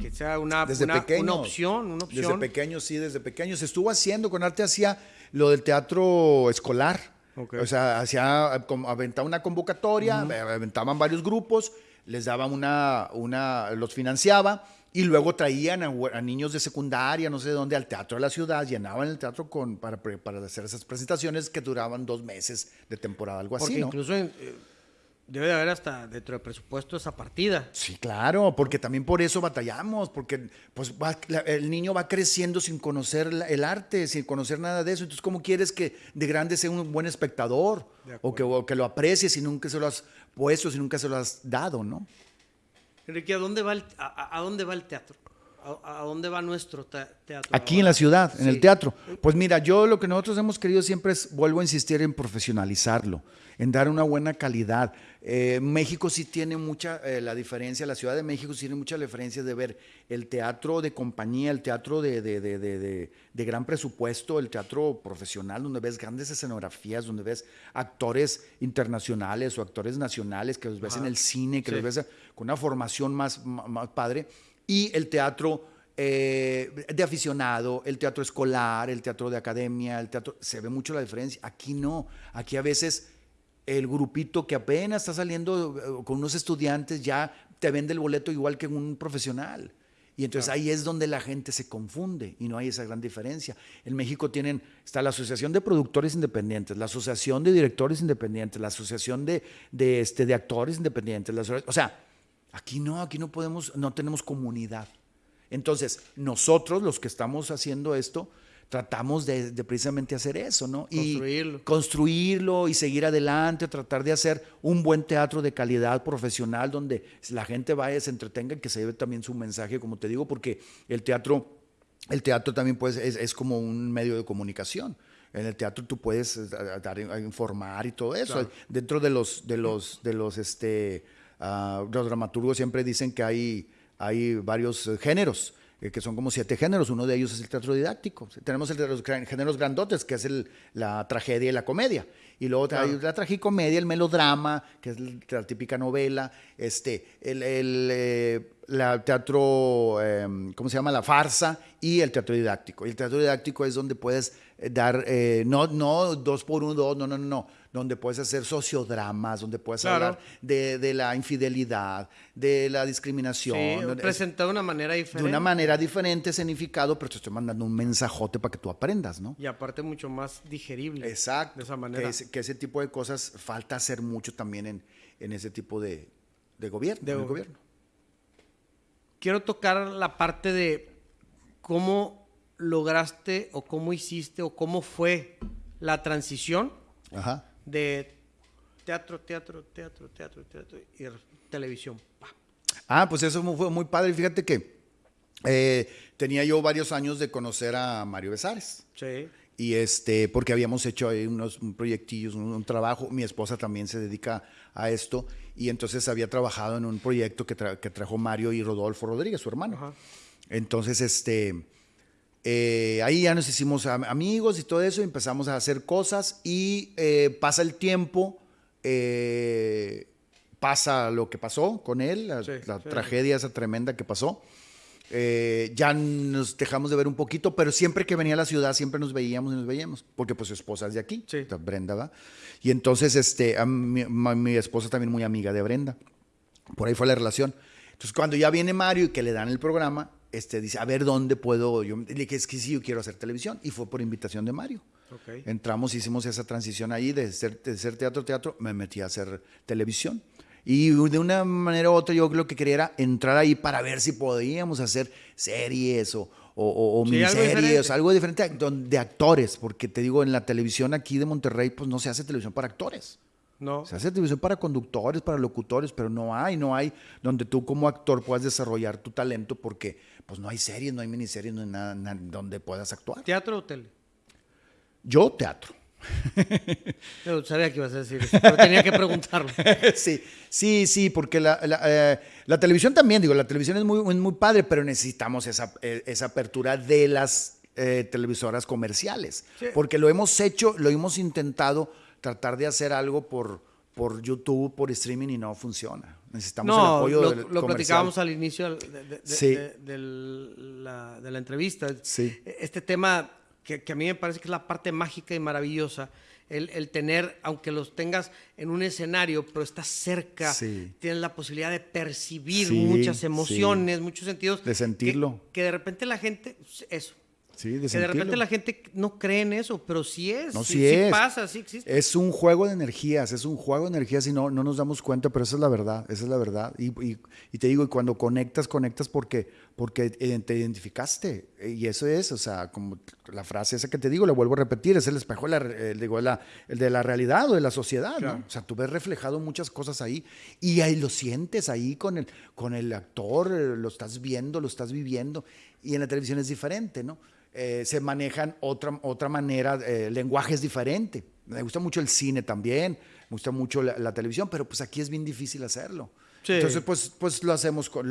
Que sea una, desde una, una, opción, una opción. Desde pequeños, sí, desde pequeños. Se estuvo haciendo, con arte hacía lo del teatro escolar. O sea, hacía, aventaba una convocatoria, aventaban varios grupos, les daban una, una, los financiaba y luego traían a, niños de secundaria, no sé de dónde, al teatro de la ciudad, llenaban el teatro con, para, para hacer esas presentaciones que duraban dos meses de temporada, algo así. Porque incluso eh, debe de haber hasta dentro del presupuesto esa partida. Sí, claro, porque también por eso batallamos, porque pues el niño va creciendo sin conocer el arte, sin conocer nada de eso. Entonces, ¿cómo quieres que de grande sea un buen espectador? O que, que, lo aprecie si nunca se lo has puesto, si nunca se lo has dado, ¿no? Enrique, ¿a dónde va el, a dónde va el teatro? ¿A, dónde va nuestro teatro? Aquí en la ciudad, en el teatro. Pues mira, yo lo que nosotros hemos querido siempre es, vuelvo a insistir en profesionalizarlo, en dar una buena calidad. Eh, México sí tiene mucha eh, la diferencia, la Ciudad de México sí tiene mucha diferencia de ver el teatro de compañía, el teatro de, de, de, de, gran presupuesto, el teatro profesional, donde ves grandes escenografías, donde ves actores internacionales o actores nacionales, que los ves en el cine, que los ves con una formación más, más padre y el teatro eh, de aficionado, el teatro escolar, el teatro de academia, el teatro, se ve mucho la diferencia. Aquí no, aquí a veces el grupito que apenas está saliendo eh, con unos estudiantes ya te vende el boleto igual que un profesional. Y entonces ahí es donde la gente se confunde y no hay esa gran diferencia. En México tienen, está la Asociación de Productores Independientes, la Asociación de Directores Independientes, la Asociación de, de, este, de Actores Independientes. o sea, Aquí no, aquí no podemos, no tenemos comunidad. Entonces, nosotros, los que estamos haciendo esto, tratamos de, precisamente hacer eso, ¿no? Construirlo. Y construirlo y seguir adelante, tratar de hacer un buen teatro de calidad profesional donde la gente vaya, se entretenga y que se lleve también su mensaje, como te digo, porque el teatro, el teatro también pues, es, como un medio de comunicación. En el teatro tú puedes eh, dar, informar y todo eso. Dentro de los, de los, de los, este, Uh, los dramaturgos siempre dicen que hay, hay varios eh, géneros, eh, que son como siete géneros. Uno de ellos es el teatro didáctico. Tenemos el de los géneros grandotes, que es el, la tragedia y la comedia. Y luego hay la tragicomedia, el melodrama, que es la típica novela, este, el, el eh, la teatro, em, ¿cómo se llama? La farsa y el teatro didáctico. Y el teatro didáctico es donde puedes dar, no, no dos por uno, dos, no, no, no, no donde puedes hacer sociodramas, donde puedes hablar de, la infidelidad, de la discriminación. Sí, presentado de una manera diferente. De una manera diferente, escenificado, pero te estoy mandando un mensajote para que tú aprendas, ¿no? Y aparte mucho más digerible. Exacto. De esa manera. Que, ese tipo de cosas falta hacer mucho también en, en ese tipo de, gobierno, de gobierno. Quiero tocar la parte de cómo lograste o cómo hiciste o cómo fue la transición Ajá de teatro, teatro, teatro, teatro, teatro y televisión. Ah, pues eso fue muy padre. Fíjate que eh, tenía yo varios años de conocer a Mario Besares. Sí. Y este, porque habíamos hecho ahí unos proyectillos, un, trabajo. Mi esposa también se dedica a esto. Y entonces había trabajado en un proyecto que, que trajo Mario y Rodolfo Rodríguez, su hermano. Ajá. Entonces, este eh, ahí ya nos hicimos amigos y todo eso, empezamos a hacer cosas y eh, pasa el tiempo, eh, pasa lo que pasó con él, la, tragedia esa tremenda que pasó. Ya nos dejamos de ver un poquito, pero siempre que venía a la ciudad siempre nos veíamos y nos veíamos, porque pues su esposa es de aquí, Brenda, ¿va? Y entonces este, mi, mi esposa también muy amiga de Brenda, por ahí fue la relación. Entonces cuando ya viene Mario y que le dan el programa, este, dice, a ver dónde puedo. Yo le dije, es que sí, yo quiero hacer televisión. Y fue por invitación de Mario. Entramos, hicimos esa transición ahí de ser, de ser teatro, teatro, me metí a hacer televisión. Y de una manera u otra yo lo que quería era entrar ahí para ver si podíamos hacer series o, o, o miniseries, algo diferente. algo diferente de actores, porque te digo, en la televisión aquí de Monterrey, pues no se hace televisión para actores. No. Se hace televisión para conductores, para locutores, pero no hay, no hay donde tú como actor puedas desarrollar tu talento porque pues no hay series, no hay miniseries, no hay nada, donde puedas actuar. ¿Teatro o tele? Yo teatro. <laughs> Yo sabía que ibas a decir eso, pero tenía que preguntarlo. <laughs> sí, sí, sí, porque la, eh, la, televisión también, digo, la televisión es muy, muy padre, pero necesitamos esa, eh, esa apertura de las eh, televisoras comerciales, porque lo hemos hecho, lo hemos intentado tratar de hacer algo por, por YouTube, por streaming y no funciona. Necesitamos el apoyo lo, del lo platicábamos al inicio de, la, la, entrevista. Sí. Este tema que, que, a mí me parece que es la parte mágica y maravillosa, el, el tener, aunque los tengas en un escenario, pero estás cerca, tienes la posibilidad de percibir muchas emociones, muchos sentidos. De sentirlo. Que, que de repente la gente, eso, Sí, de que de repente la gente no cree en eso, pero sí es. No, sí, es. pasa, sí existe. Es un juego de energías, es un juego de energías y no, no nos damos cuenta, pero esa es la verdad, esa es la verdad. Y, y- y te digo, y cuando conectas, conectas porque, porque eh, te identificaste. Y eso es, o sea, como la frase esa que te digo, la vuelvo a repetir, es el espejo de la, el, digo, la- el de la realidad o de la sociedad, Claro. ¿no? O sea, tú ves reflejado muchas cosas ahí y ahí lo sientes ahí con el, con el actor, eh, lo estás viendo, lo estás viviendo. Y en la televisión es diferente, ¿no? Eh, se manejan otra, otra manera, eh, el lenguaje es diferente. Me gusta mucho el cine también, me gusta mucho la, la televisión, pero pues aquí es bien difícil hacerlo. Sí. Entonces, pues, pues lo hacemos, por-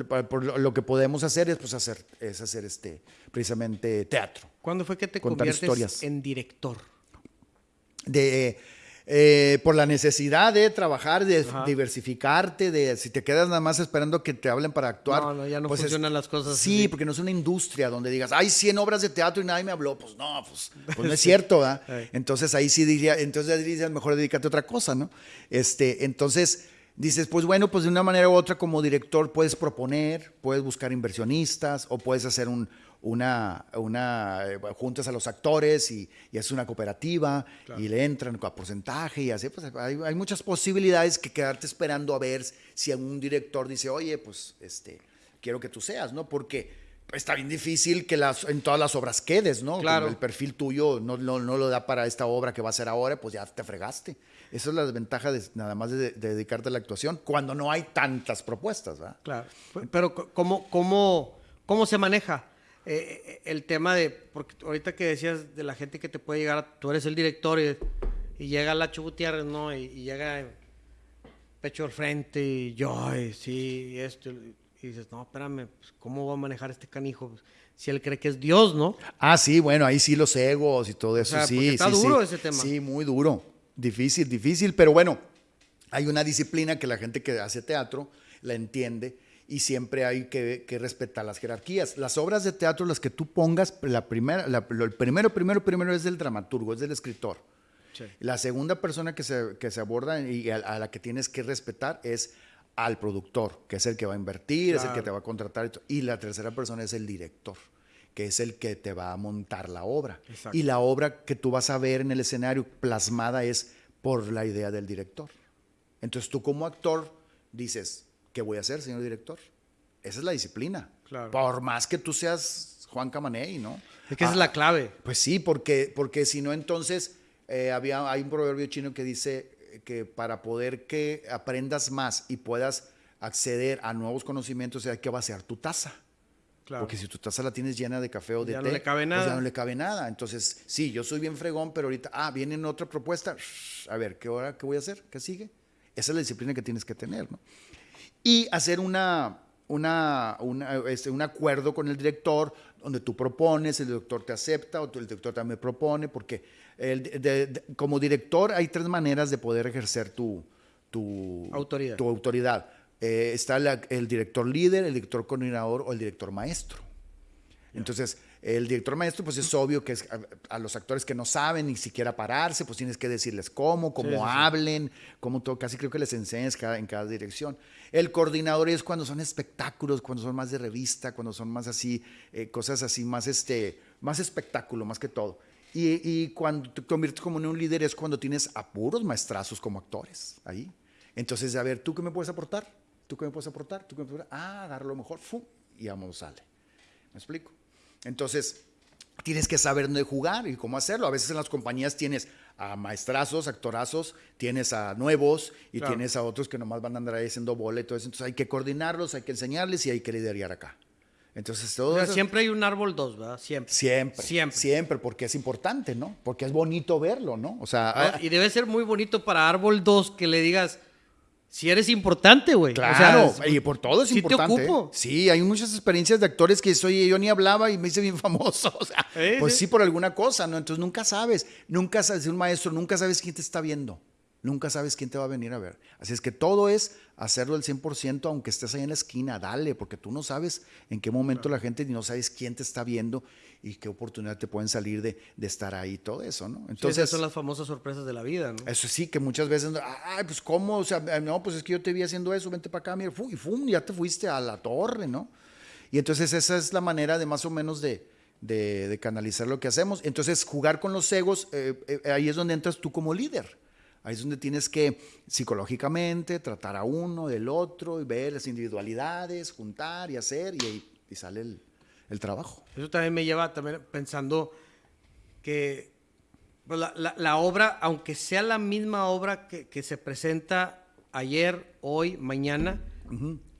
lo, que podemos hacer es, pues, hacer, es hacer este, precisamente teatro. ¿Cuándo fue que te Contar conviertes historias. en director? de eh, por la necesidad de trabajar, de Ajá. diversificarte, de si te quedas nada más esperando que te hablen para actuar. No, no, ya no pues es- funcionan las cosas Sí, así. porque no es una industria donde digas, hay 100 obras de teatro y nadie me habló. Pues no, pues, pues no es <laughs> cierto. Entonces ahí sí diría, entonces dirías, mejor dedícate a otra cosa, ¿no? Este, entonces dices, pues bueno, pues de una manera u otra como director puedes proponer, puedes buscar inversionistas o puedes hacer un, una, una eh, juntas a los actores y, y haces una cooperativa y le entran a porcentaje y así, pues hay, hay muchas posibilidades que quedarte esperando a ver si algún director dice, oye, pues este, quiero que tú seas, ¿no? Porque está bien difícil que las, en todas las obras quedes, ¿no? Claro. El perfil tuyo no, no, no lo da para esta obra que va a hacer ahora, pues ya te fregaste. Esa es la desventaja de nada más de, de dedicarte a la actuación cuando no hay tantas propuestas, ¿verdad? Claro. Pero ¿cómo, cómo, cómo se maneja eh, eh, el tema de, porque ahorita que decías de la gente que te puede llegar, tú eres el director y, y llega Lacho Gutiérrez, ¿no? Y, y llega pecho al frente y yo, ay, sí, esto. Y dices, no, espérame, pues, ¿cómo va a manejar este canijo? Pues, si él cree que es Dios, ¿no? Ah, sí, bueno, ahí sí los egos y todo eso, sea, sí. está sí, duro sí. ese tema. Sí, muy duro. Difícil, difícil, pero bueno, hay una disciplina que la gente que hace teatro la entiende y siempre hay que, que respetar las jerarquías. Las obras de teatro, las que tú pongas, la primera, la- lo- el primero, primero, primero es del dramaturgo, es del escritor. La segunda persona que se, que se aborda y a, a la que tienes que respetar es al productor, que es el que va a invertir, es el que te va a contratar. Y la tercera persona es el director, que es el que te va a montar la obra. Exacto. Y la obra que tú vas a ver en el escenario plasmada es por la idea del director. Entonces tú como actor dices, ¿qué voy a hacer, señor director? Esa es la disciplina. Claro. Por más que tú seas Juan Camaney, ¿no? Es que esa es Ah, la clave. pues sí, porque, porque si no, entonces eh, había, hay un proverbio chino que dice que para poder que aprendas más y puedas acceder a nuevos conocimientos hay que vaciar tu taza. Claro. Porque si tu taza la tienes llena de café o de Ya té, no le cabe pues nada. ya no le cabe nada. Entonces, sí, yo soy bien fregón, pero ahorita, ah, viene otra propuesta. A ver, ¿qué hora, qué voy a hacer? ¿Qué sigue? Esa es la disciplina que tienes que tener, ¿no? y hacer una, una, una, este, un acuerdo con el director donde tú propones, el director te acepta o el director también propone, porque el, de- de- como director hay tres maneras de poder ejercer tu, tu Autoridad. Tu autoridad. Eh, está la- el director líder, el director coordinador o el director maestro. Entonces, el director maestro, pues es obvio que es a, a los actores que no saben ni siquiera pararse, pues tienes que decirles cómo, cómo Sí, sí, sí. hablen, cómo todo, casi creo que les enseñas cada, en cada dirección. El coordinador es cuando son espectáculos, cuando son más de revista, cuando son más así, eh, cosas así, más, este, más espectáculo, más que todo. Y, y cuando te conviertes como en un líder es cuando tienes a puros maestrazos como actores ahí. Entonces, a ver, ¿tú qué me puedes aportar? ¿Tú qué me puedes aportar? ¿Tú qué me puedes aportar? Ah, agarra lo mejor, ¡fu! y vamos, sale. ¿Me explico? Entonces, tienes que saber dónde jugar y cómo hacerlo. A veces en las compañías tienes a maestrazos, actorazos, tienes a nuevos y Claro. tienes a otros que nomás van a andar ahí haciendo eso. Entonces hay que coordinarlos, hay que enseñarles y hay que liderar acá. Entonces, todo O sea, eso- siempre hay un árbol dos, ¿verdad? Siempre. Siempre, Siempre. siempre, porque es importante, ¿no? Porque es bonito verlo, ¿no? O sea, ¿no? ah, Y debe ser muy bonito para árbol 2 que le digas, si eres importante, güey. O sea, Claro, y por todo es sí te importante. ¿eh? ocupo. Sí, hay muchas experiencias de actores que soy yo ni hablaba y me hice bien <laughs> famoso. O sea, pues sí. sí. por alguna cosa, ¿no? Entonces nunca sabes, nunca sabes, un maestro, nunca sabes quién te está viendo. Nunca sabes quién te va a venir a ver. Así es que todo es hacerlo al 100%, aunque estés ahí en la esquina, dale, porque tú no sabes en qué momento la gente, ni no sabes quién te está viendo y qué oportunidad te pueden salir de, de estar ahí, todo eso, ¿no? Sí, Entonces, esas son las famosas sorpresas de la vida, ¿no? eso sí, que muchas veces, ay, pues cómo, o sea, no, pues es que yo te vi haciendo eso, vente para acá, mira, fu- y fum, ya te fuiste a la torre, ¿no? Y entonces esa es la manera de más o menos de, de, de canalizar lo que hacemos. Entonces, jugar con los egos, eh, eh, ahí es donde entras tú como líder. Ahí es donde tienes que psicológicamente tratar a uno del otro y ver las individualidades, juntar y hacer y ahí y sale el, el trabajo. Eso también me lleva también pensando que pues, la, la- la obra, aunque sea la misma obra que, que se presenta ayer, hoy, mañana,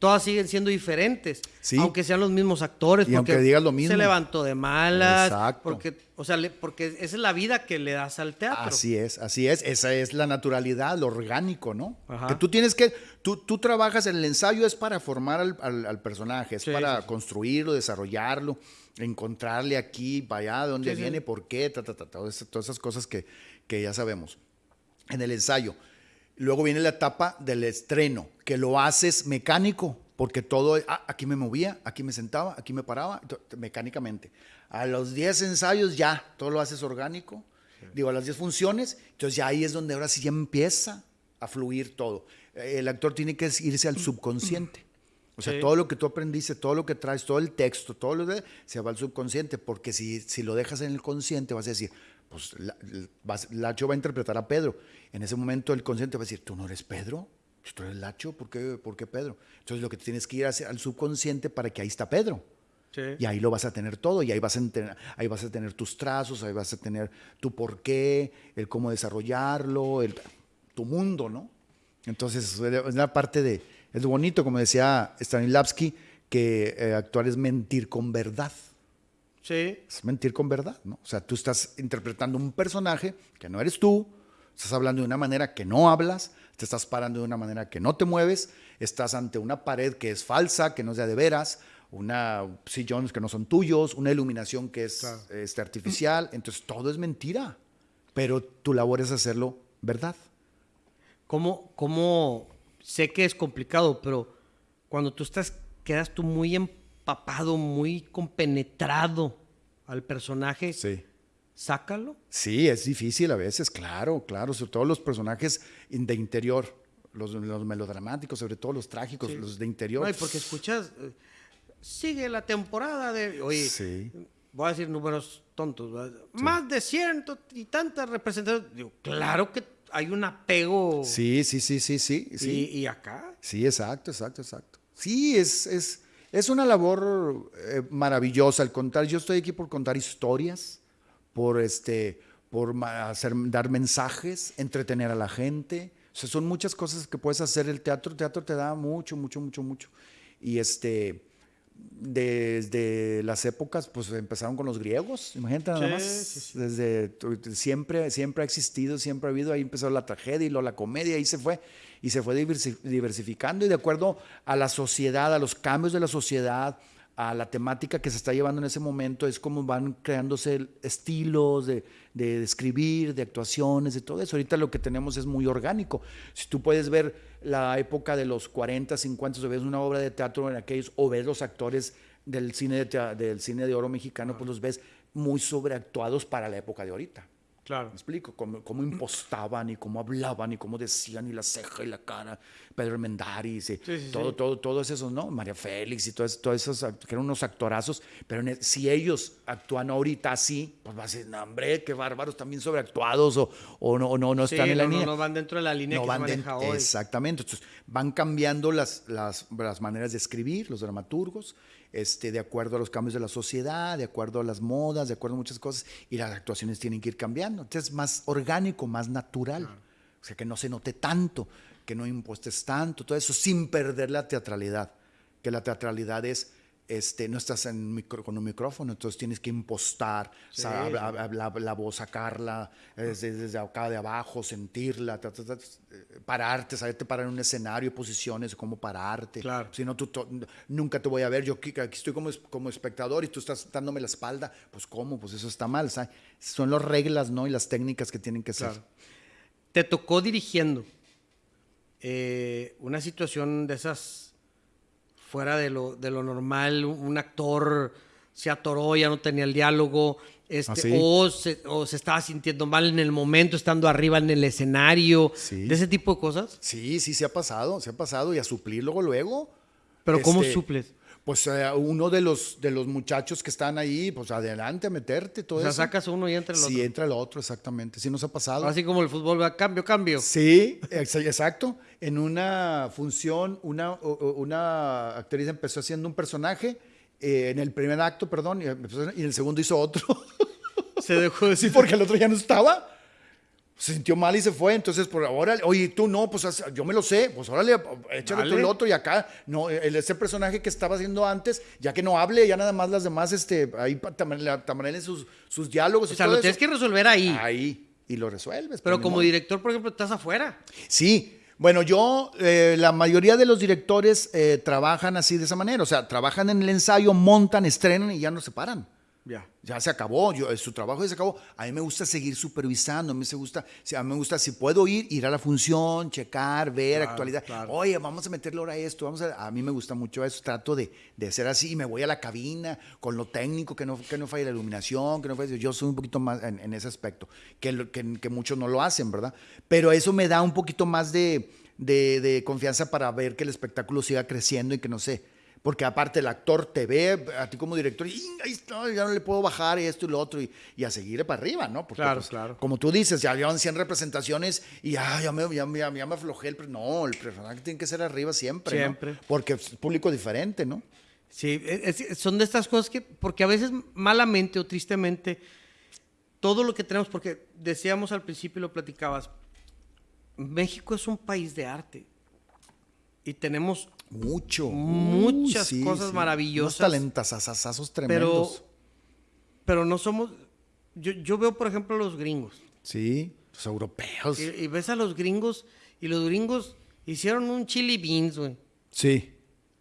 todas siguen siendo diferentes. Sí. Aunque sean los mismos actores. Y porque aunque digas lo mismo. Se levantó de malas. Exacto. Porque, o sea, le- porque esa es la vida que le das al teatro. Así es, así es. Esa es la naturalidad, lo orgánico, ¿no? Ajá. Que tú tienes que, tú, tú trabajas en el ensayo es para formar al, al- al personaje, es Sí, para sí, construirlo, desarrollarlo, encontrarle aquí, para allá, de dónde viene, por qué, ta, ta, ta, todas esas- todas esas cosas que, que ya sabemos. En el ensayo. Luego viene la etapa del estreno, que lo haces mecánico, porque todo, ah, aquí me movía, aquí me sentaba, aquí me paraba, mecánicamente. A los 10 ensayos ya, todo lo haces orgánico. Digo, a las 10 funciones, entonces ya ahí es donde ahora sí ya empieza a fluir todo. Eh, El actor tiene que irse al subconsciente. O sea, Sí. todo lo que tú aprendiste, todo lo que traes, todo el texto, todo lo de, se va al subconsciente, porque si, si lo dejas en el consciente vas a decir, pues la, Lacho va a interpretar a Pedro. En ese momento el consciente va a decir, tú no eres Pedro, tú eres Lacho, ¿por qué, por qué Pedro? Entonces lo que tienes que ir hacia- al subconsciente para que ahí está Pedro. Sí. Y ahí lo vas a tener todo, y ahí vas, a tener, ahí vas a tener tus trazos, ahí vas a tener tu porqué, el cómo desarrollarlo, el, tu mundo, ¿no? Entonces, es la parte de, es lo bonito, como decía Stanislavski, que eh, actuar es mentir con verdad. Sí. Es mentir con verdad, ¿no? O sea, tú estás interpretando un personaje que no eres tú, estás hablando de una manera que no hablas, te estás parando de una manera que no te mueves, estás ante una pared que es falsa, que no es de veras, una sillones que no son tuyos, una iluminación que es Claro. este, artificial, entonces todo es mentira, pero tu labor es hacerlo verdad. ¿Cómo, cómo sé que es complicado, pero cuando tú estás, quedas tú muy empapado, muy compenetrado al personaje, Sí. sácalo. Sí, es difícil a veces, claro, claro, sobre todo los personajes de interior, los, los melodramáticos, sobre todo los trágicos, Sí. los de interior. No, porque escuchas, eh, sigue la temporada de, oye, Sí. voy a decir números tontos, ¿verdad? más de ciento y tantas representaciones. Digo, claro que hay un apego. Sí, sí, sí, sí, sí. Y, Sí, y acá, sí exacto, exacto, exacto. Sí, es, es, es una labor eh, maravillosa el contar. Yo estoy aquí por contar historias, por, este, por hacer, dar mensajes, entretener a la gente. Son muchas cosas que puedes hacer. El teatro, el teatro te da mucho, mucho, mucho, mucho. Y este, desde las épocas, pues empezaron con los griegos, imagínate nada Sí, más. sí, sí. Desde tu- siempre, siempre ha existido, siempre ha habido. Ahí empezó la tragedia y luego la comedia, ahí se fue y se fue diversi- diversificando y de acuerdo a la sociedad, a los cambios de la sociedad, a la temática que se está llevando en ese momento, es como van creándose estilos de, de escribir, de actuaciones, de todo eso. Ahorita lo que tenemos es muy orgánico. Si tú puedes ver la época de los 40, 50, o ves una obra de teatro en aquellos, o ves los actores del cine de, del cine de oro mexicano, pues los ves muy sobreactuados para la época de ahorita. Claro. ¿Me explico? Cómo, cómo impostaban y cómo hablaban y cómo decían y la ceja y la cara. Pedro Armendáriz y Sí, sí, todo, sí. todo, todos esos, ¿no? María Félix y todos, todos esos, que eran unos actorazos. Pero el- si ellos actúan ahorita así, pues va a no, hombre, qué bárbaros, también sobreactuados o, o no, no, no están en la no, línea. no van dentro de la línea No que van se maneja dentro- hoy. Exactamente. Entonces, van cambiando las, las, las maneras de escribir, los dramaturgos, este, de acuerdo a los cambios de la sociedad, de acuerdo a las modas, de acuerdo a muchas cosas, y las actuaciones tienen que ir cambiando. Entonces, más orgánico, más natural. O sea, que no se note tanto, que no impuestes tanto, todo eso sin perder la teatralidad. Que la teatralidad es, este, no estás en micro- con un micrófono, entonces tienes que impostar, Sí, sí. la, voz, sacarla desde, desde acá de abajo, sentirla, ta, ta, ta, eh, pararte, saberte parar en un escenario, posiciones, cómo pararte. Claro. Si no, tú nunca te voy a ver, yo aquí, aquí estoy como, como espectador y tú estás dándome la espalda, pues cómo, pues eso está mal, ¿sabes? Son las reglas, ¿no? Y las técnicas que tienen que ser. Claro. Te tocó dirigiendo eh, una situación de esas fuera de lo, de lo normal, un, actor se atoró, ya no tenía el diálogo, este, ¿Ah, sí? o, se, o se estaba sintiendo mal en el momento, estando arriba en el escenario, Sí. de ese tipo de cosas. Sí, sí, se ha pasado, se ha pasado y a suplir luego, luego. Pero ¿cómo Este, suples? Pues eh, uno de los, de los muchachos que están ahí, pues adelante a meterte, todo O sea, eso. sacas uno y entra el otro. Sí, entra el otro, exactamente. Sí nos ha pasado. Así como el fútbol va cambio, cambio. Sí, ex- exacto. En una función, una, una actriz empezó haciendo un personaje, eh, en el primer acto, perdón, y en el segundo hizo otro. Se dejó de <laughs> sí, porque el otro ya no estaba. Se sintió mal y se fue. Entonces, por ahora, oye, tú no, pues yo me lo sé. Pues órale, échale tú Dale. el otro y acá, no, el, ese personaje que estaba haciendo antes, ya que no hable, ya nada más las demás, este, ahí tamarelen sus, sus diálogos O y sea, todo lo tienes eso. que resolver ahí. Ahí, y lo resuelves. Pero pues, ni como director, por ejemplo, estás afuera. Sí, bueno, yo, eh, la mayoría de los directores eh, trabajan así de esa manera, o sea, trabajan en el ensayo, montan, estrenan y ya no se paran. Ya. Ya se acabó, yo, eh, su trabajo ya se acabó. A mí me gusta seguir supervisando, a mí, se gusta, a mí me gusta, si puedo ir, ir a la función, checar, ver Claro, actualidad. claro. Oye, vamos a meterle ahora a esto, vamos a, a mí me gusta mucho eso, trato de, de ser así y me voy a la cabina con lo técnico, que no, que no falle la iluminación, que no falle, yo soy un poquito más en, en ese aspecto, que, lo- que, que muchos no lo hacen, ¿verdad? Pero eso me da un poquito más de, de, de confianza para ver que el espectáculo siga creciendo y que no sé. Porque aparte el actor te ve a ti como director y "Ing, ahí está, ya no le puedo bajar esto y lo otro y, y a seguir para arriba, ¿no? Porque, Claro, pues, claro. Como tú dices, ya llevan 100 representaciones y ya, ya, me, ya, me- ya me aflojé. El, no, el personaje tiene que ser arriba siempre, ¿no? Siempre. Porque es público diferente, ¿no? Sí, es- es- son de estas cosas que, porque a veces malamente o tristemente, todo lo que tenemos, porque decíamos al principio y lo platicabas, México es un país de arte y tenemos, Mucho. Muchas cosas maravillosas. Unos talentasazazazos pero, tremendos. pero no somos, yo, yo veo por ejemplo a los gringos Sí, los europeos. y, y ves a los gringos y los gringos hicieron un chili beans, güey. Sí,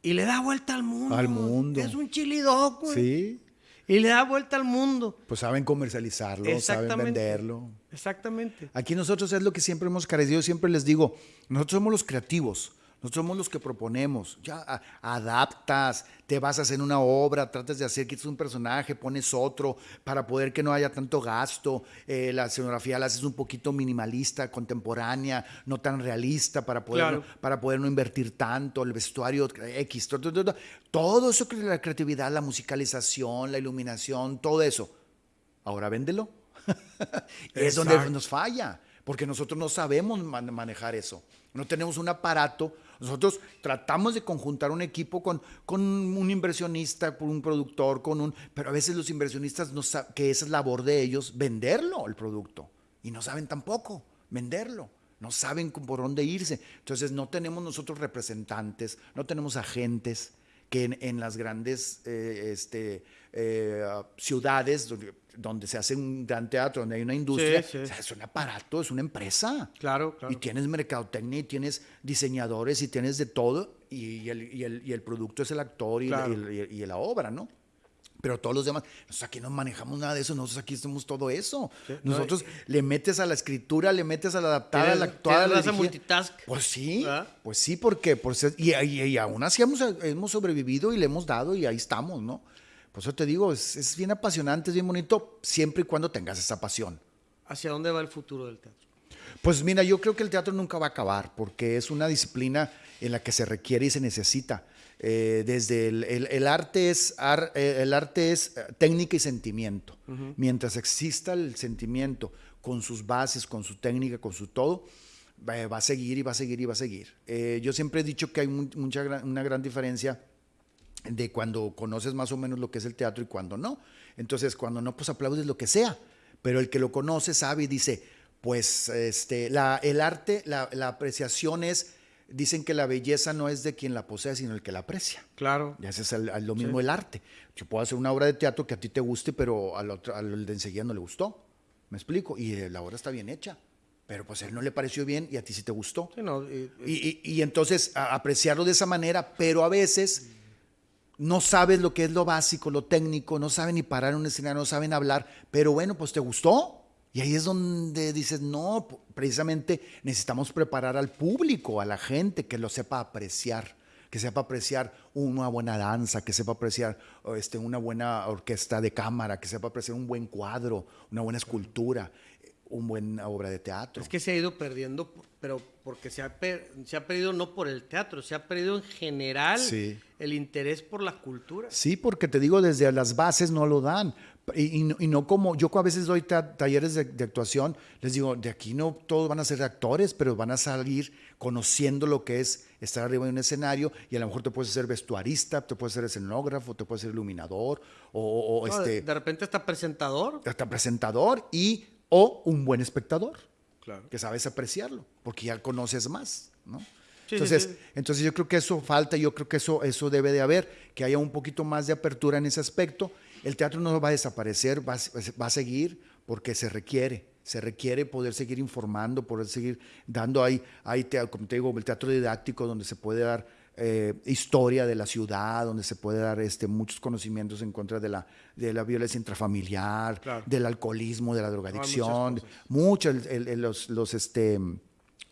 Y le da vuelta al mundo. Al mundo. Es un chili dog, güey. sí. Y le da vuelta al mundo. Pues saben comercializarlo, saben venderlo. Exactamente. Aquí nosotros es lo que siempre hemos carecido, siempre les digo, nosotros somos los creativos, nosotros somos los que proponemos, ya adaptas, te basas en una obra, tratas de hacer que es un personaje, pones otro para poder que no haya tanto gasto, eh, la escenografía la haces un poquito minimalista, contemporánea, no tan realista para poder, Claro. para poder no invertir tanto, el vestuario X, todo, todo, todo, todo eso, que la creatividad, la musicalización, la iluminación, todo eso. Ahora véndelo. <laughs> es donde nos falla, porque nosotros no sabemos man- manejar eso. No tenemos un aparato. Nosotros tratamos de conjuntar un equipo con, con un inversionista, con un productor, con un... Pero a veces los inversionistas no saben que esa es labor de ellos, venderlo, el producto. Y no saben tampoco venderlo. No saben por dónde irse. Entonces no tenemos nosotros representantes, no tenemos agentes que en, en las grandes eh, este, eh, ciudades donde, donde se hace un gran teatro, donde hay una industria, Sí, sí. o sea, es un aparato, es una empresa. Claro, claro. Y tienes mercadotecnia, y tienes diseñadores, y tienes de todo, y, el, y el- y el producto es el actor y, Claro. y el- y la obra, ¿no? Pero todos los demás, nosotros aquí no manejamos nada de eso, nosotros aquí hacemos todo eso. no, nosotros le metes a la escritura, le metes a la adaptada, a la actuada, la multitask. Pues sí, ¿Verdad? pues sí, porque por ser- y, y- y aún así hemos, hemos sobrevivido y le hemos dado y ahí estamos, ¿no? Por eso te digo, es, es bien apasionante, es bien bonito, siempre y cuando tengas esa pasión. ¿Hacia dónde va el futuro del teatro? Pues mira, yo creo que el teatro nunca va a acabar porque es una disciplina en la que se requiere y se necesita. Eh, desde el, el- el arte es, ar- eh, el arte es eh, técnica y sentimiento. Mientras exista el sentimiento con sus bases, con su técnica, con su todo, va va a seguir y va a seguir y va a seguir. Eh, yo siempre he dicho que hay mu- mucha, una gran diferencia de cuando conoces más o menos lo que es el teatro y cuando no. Entonces, cuando no, pues aplaudes lo que sea. Pero el que lo conoce sabe y dice, pues este, la, el arte, la, la apreciación es, dicen que la belleza no es de quien la posee, sino el que la aprecia. Claro. Y ese es el- el- lo mismo el arte. Yo puedo hacer una obra de teatro que a ti te guste, pero al, otro, al de enseguida no le gustó. ¿Me explico? Y eh, la obra está bien hecha. Pero pues a él no le pareció bien y a ti sí te gustó. Sí, no, y- Y, y- y entonces a- apreciarlo de esa manera, pero a veces no sabes lo que es lo básico, lo técnico, no saben ni parar un escenario, no saben hablar, pero bueno, pues te gustó. Y ahí es donde dices, no, precisamente necesitamos preparar al público, a la gente, que lo sepa apreciar, que sepa apreciar una buena danza, que sepa apreciar este, una buena orquesta de cámara, que sepa apreciar un buen cuadro, una buena escultura. Una buena obra de teatro. Es que se ha ido perdiendo, pero porque se ha, se ha perdido no por el teatro, se ha perdido en general el interés por la cultura. Sí, porque te digo, desde las bases no lo dan. Y, no, como yo a veces doy talleres de, actuación, les digo, de aquí no todos van a ser actores, pero van a salir conociendo lo que es estar arriba de un escenario y a lo mejor te puedes ser vestuarista, te puedes ser escenógrafo, te puedes ser iluminador o, este... De repente está presentador. Está presentador y o un buen espectador, claro. que sabes apreciarlo, porque ya conoces más, ¿no? entonces, entonces yo creo que eso falta, yo creo que eso, eso debe de haber, que haya un poquito más de apertura en ese aspecto. El teatro no va a desaparecer, va, va a seguir porque se requiere se requiere poder seguir informando, poder seguir dando ahí, ahí como te digo, el teatro didáctico donde se puede dar eh, historia de la ciudad, donde se puede dar este, muchos conocimientos en contra de la, de la violencia intrafamiliar, del alcoholismo, de la drogadicción, muchos, los, los este,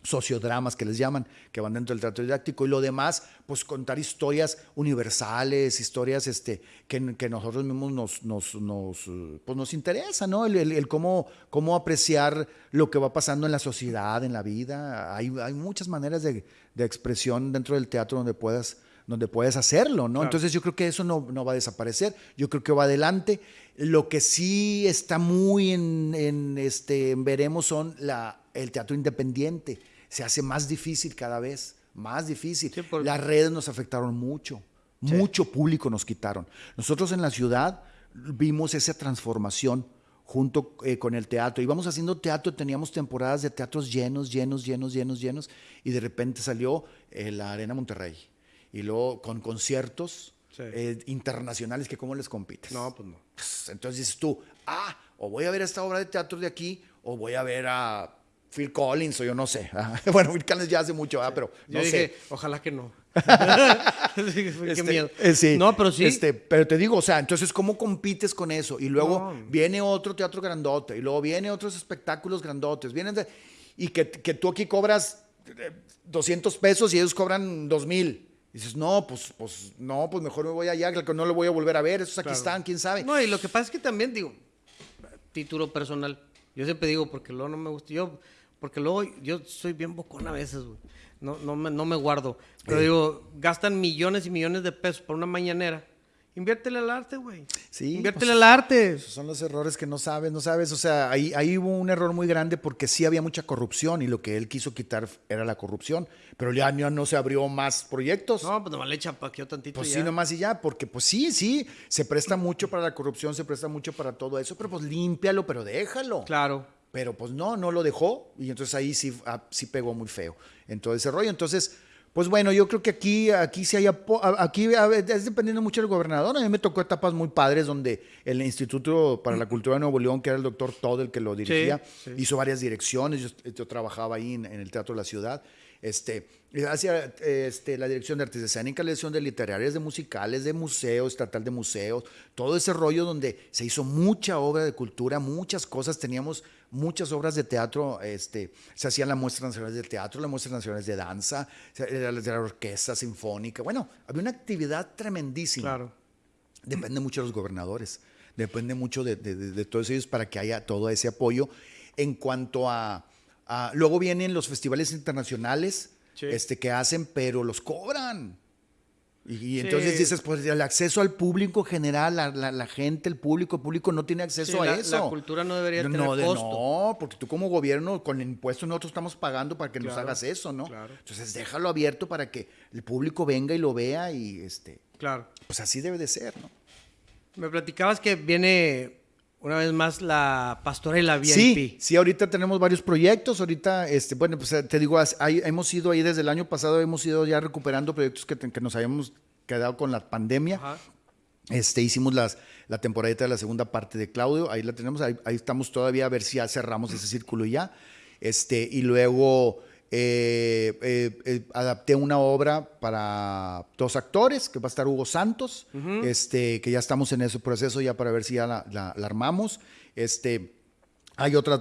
sociodramas que les llaman, que van dentro del teatro didáctico, y lo demás, pues contar historias universales, historias este, que, que nosotros mismos nos, nos, nos, pues nos interesa, ¿no? El, el, cómo, cómo apreciar lo que va pasando en la sociedad, en la vida. Hay, hay muchas maneras de, de, expresión dentro del teatro donde puedas donde puedes hacerlo, ¿no? Entonces yo creo que eso no, no, va a desaparecer, yo creo que va adelante. Lo que sí está muy en, en este, veremos son la, el teatro independiente se hace más difícil cada vez, más difícil. Las redes nos afectaron mucho, mucho público nos quitaron. Nosotros en la ciudad vimos esa transformación junto eh, con el teatro. Íbamos haciendo teatro, teníamos temporadas de teatros llenos, llenos, llenos, llenos, llenos, y de repente salió eh, la Arena Monterrey. Y luego con conciertos eh, internacionales que cómo les compites. No, pues no. Entonces dices tú, ah, o voy a ver esta obra de teatro de aquí, o voy a ver a Phil Collins o yo no sé. <laughs> Bueno, Phil Collins ya hace mucho, pero no yo dije, ojalá que no. <laughs> Qué este, miedo. Eh, sí, no, pero sí. Este, pero te digo, o sea, entonces, ¿cómo compites con eso? Y luego viene otro teatro grandote, y luego viene otros espectáculos grandotes, vienen de, y que, que, tú aquí cobras 200 eh, pesos y ellos cobran 2000. Y dices, no, pues, pues, no, pues mejor me voy allá, que no lo voy a volver a ver, esos aquí están, quién sabe. No, y lo que pasa es que también, digo, título personal, yo siempre digo, porque luego no me gusta, yo porque luego yo soy bien bocón a veces, güey. No, no, me, no me guardo. Pero digo, gastan millones y millones de pesos por una mañanera. Inviértele al arte, güey. Sí. Inviértele pues, al arte. Son los errores que no sabes, no sabes. O sea, ahí, ahí hubo un error muy grande porque sí había mucha corrupción y lo que él quiso quitar era la corrupción. Pero ya no, se abrió más proyectos. No, pues nomás le chapaqueó tantito. Pues sí, nomás y ya, porque pues sí, sí, se presta mucho para la corrupción, se presta mucho para todo eso, pero pues límpialo, pero déjalo. Claro. Pero pues no, no lo dejó y entonces ahí sí, ah, sí pegó muy feo en todo ese rollo. Entonces, pues bueno, yo creo que aquí, aquí sí hay, aquí es dependiendo mucho del gobernador. A mí me tocó etapas muy padres donde el Instituto para la Cultura de Nuevo León, que era el doctor Todd el que lo dirigía, hizo varias direcciones. Yo, trabajaba ahí en, el Teatro de la Ciudad. Este, hacía este, la dirección de artes escénicas, la dirección de literarias, de musicales, de museo, estatal de museos, todo ese rollo donde se hizo mucha obra de cultura, muchas cosas, teníamos muchas obras de teatro, este, se hacían las muestras nacionales de teatro, las muestras nacionales de danza, de la orquesta sinfónica. Bueno, había una actividad tremendísima. Claro. Depende mucho de los gobernadores, depende mucho de, todos ellos para que haya todo ese apoyo. En cuanto a, luego vienen los festivales internacionales este, que hacen, pero los cobran. Y, entonces dices, pues el acceso al público general, la, la, gente, el público, el público no tiene acceso a eso. La cultura no debería tener costo. No, porque tú como gobierno, con el impuesto nosotros estamos pagando para que nos hagas eso, ¿no? Entonces déjalo abierto para que el público venga y lo vea y este. Claro. Pues así debe de ser, ¿no? Me platicabas que viene una vez más la pastorela VIP. Sí, sí, ahorita tenemos varios proyectos. Ahorita, este, bueno, pues te digo, hemos ido ahí desde el año pasado, hemos ido ya recuperando proyectos que, que nos habíamos quedado con la pandemia. Este, hicimos las, la temporada de la segunda parte de Claudio, ahí la tenemos, ahí, estamos todavía a ver si ya cerramos ese círculo ya. Este, y luego eh, eh, eh, adapté una obra para dos actores, que va a estar Hugo Santos, este, que ya estamos en ese proceso ya para ver si ya la, armamos. Este, hay otra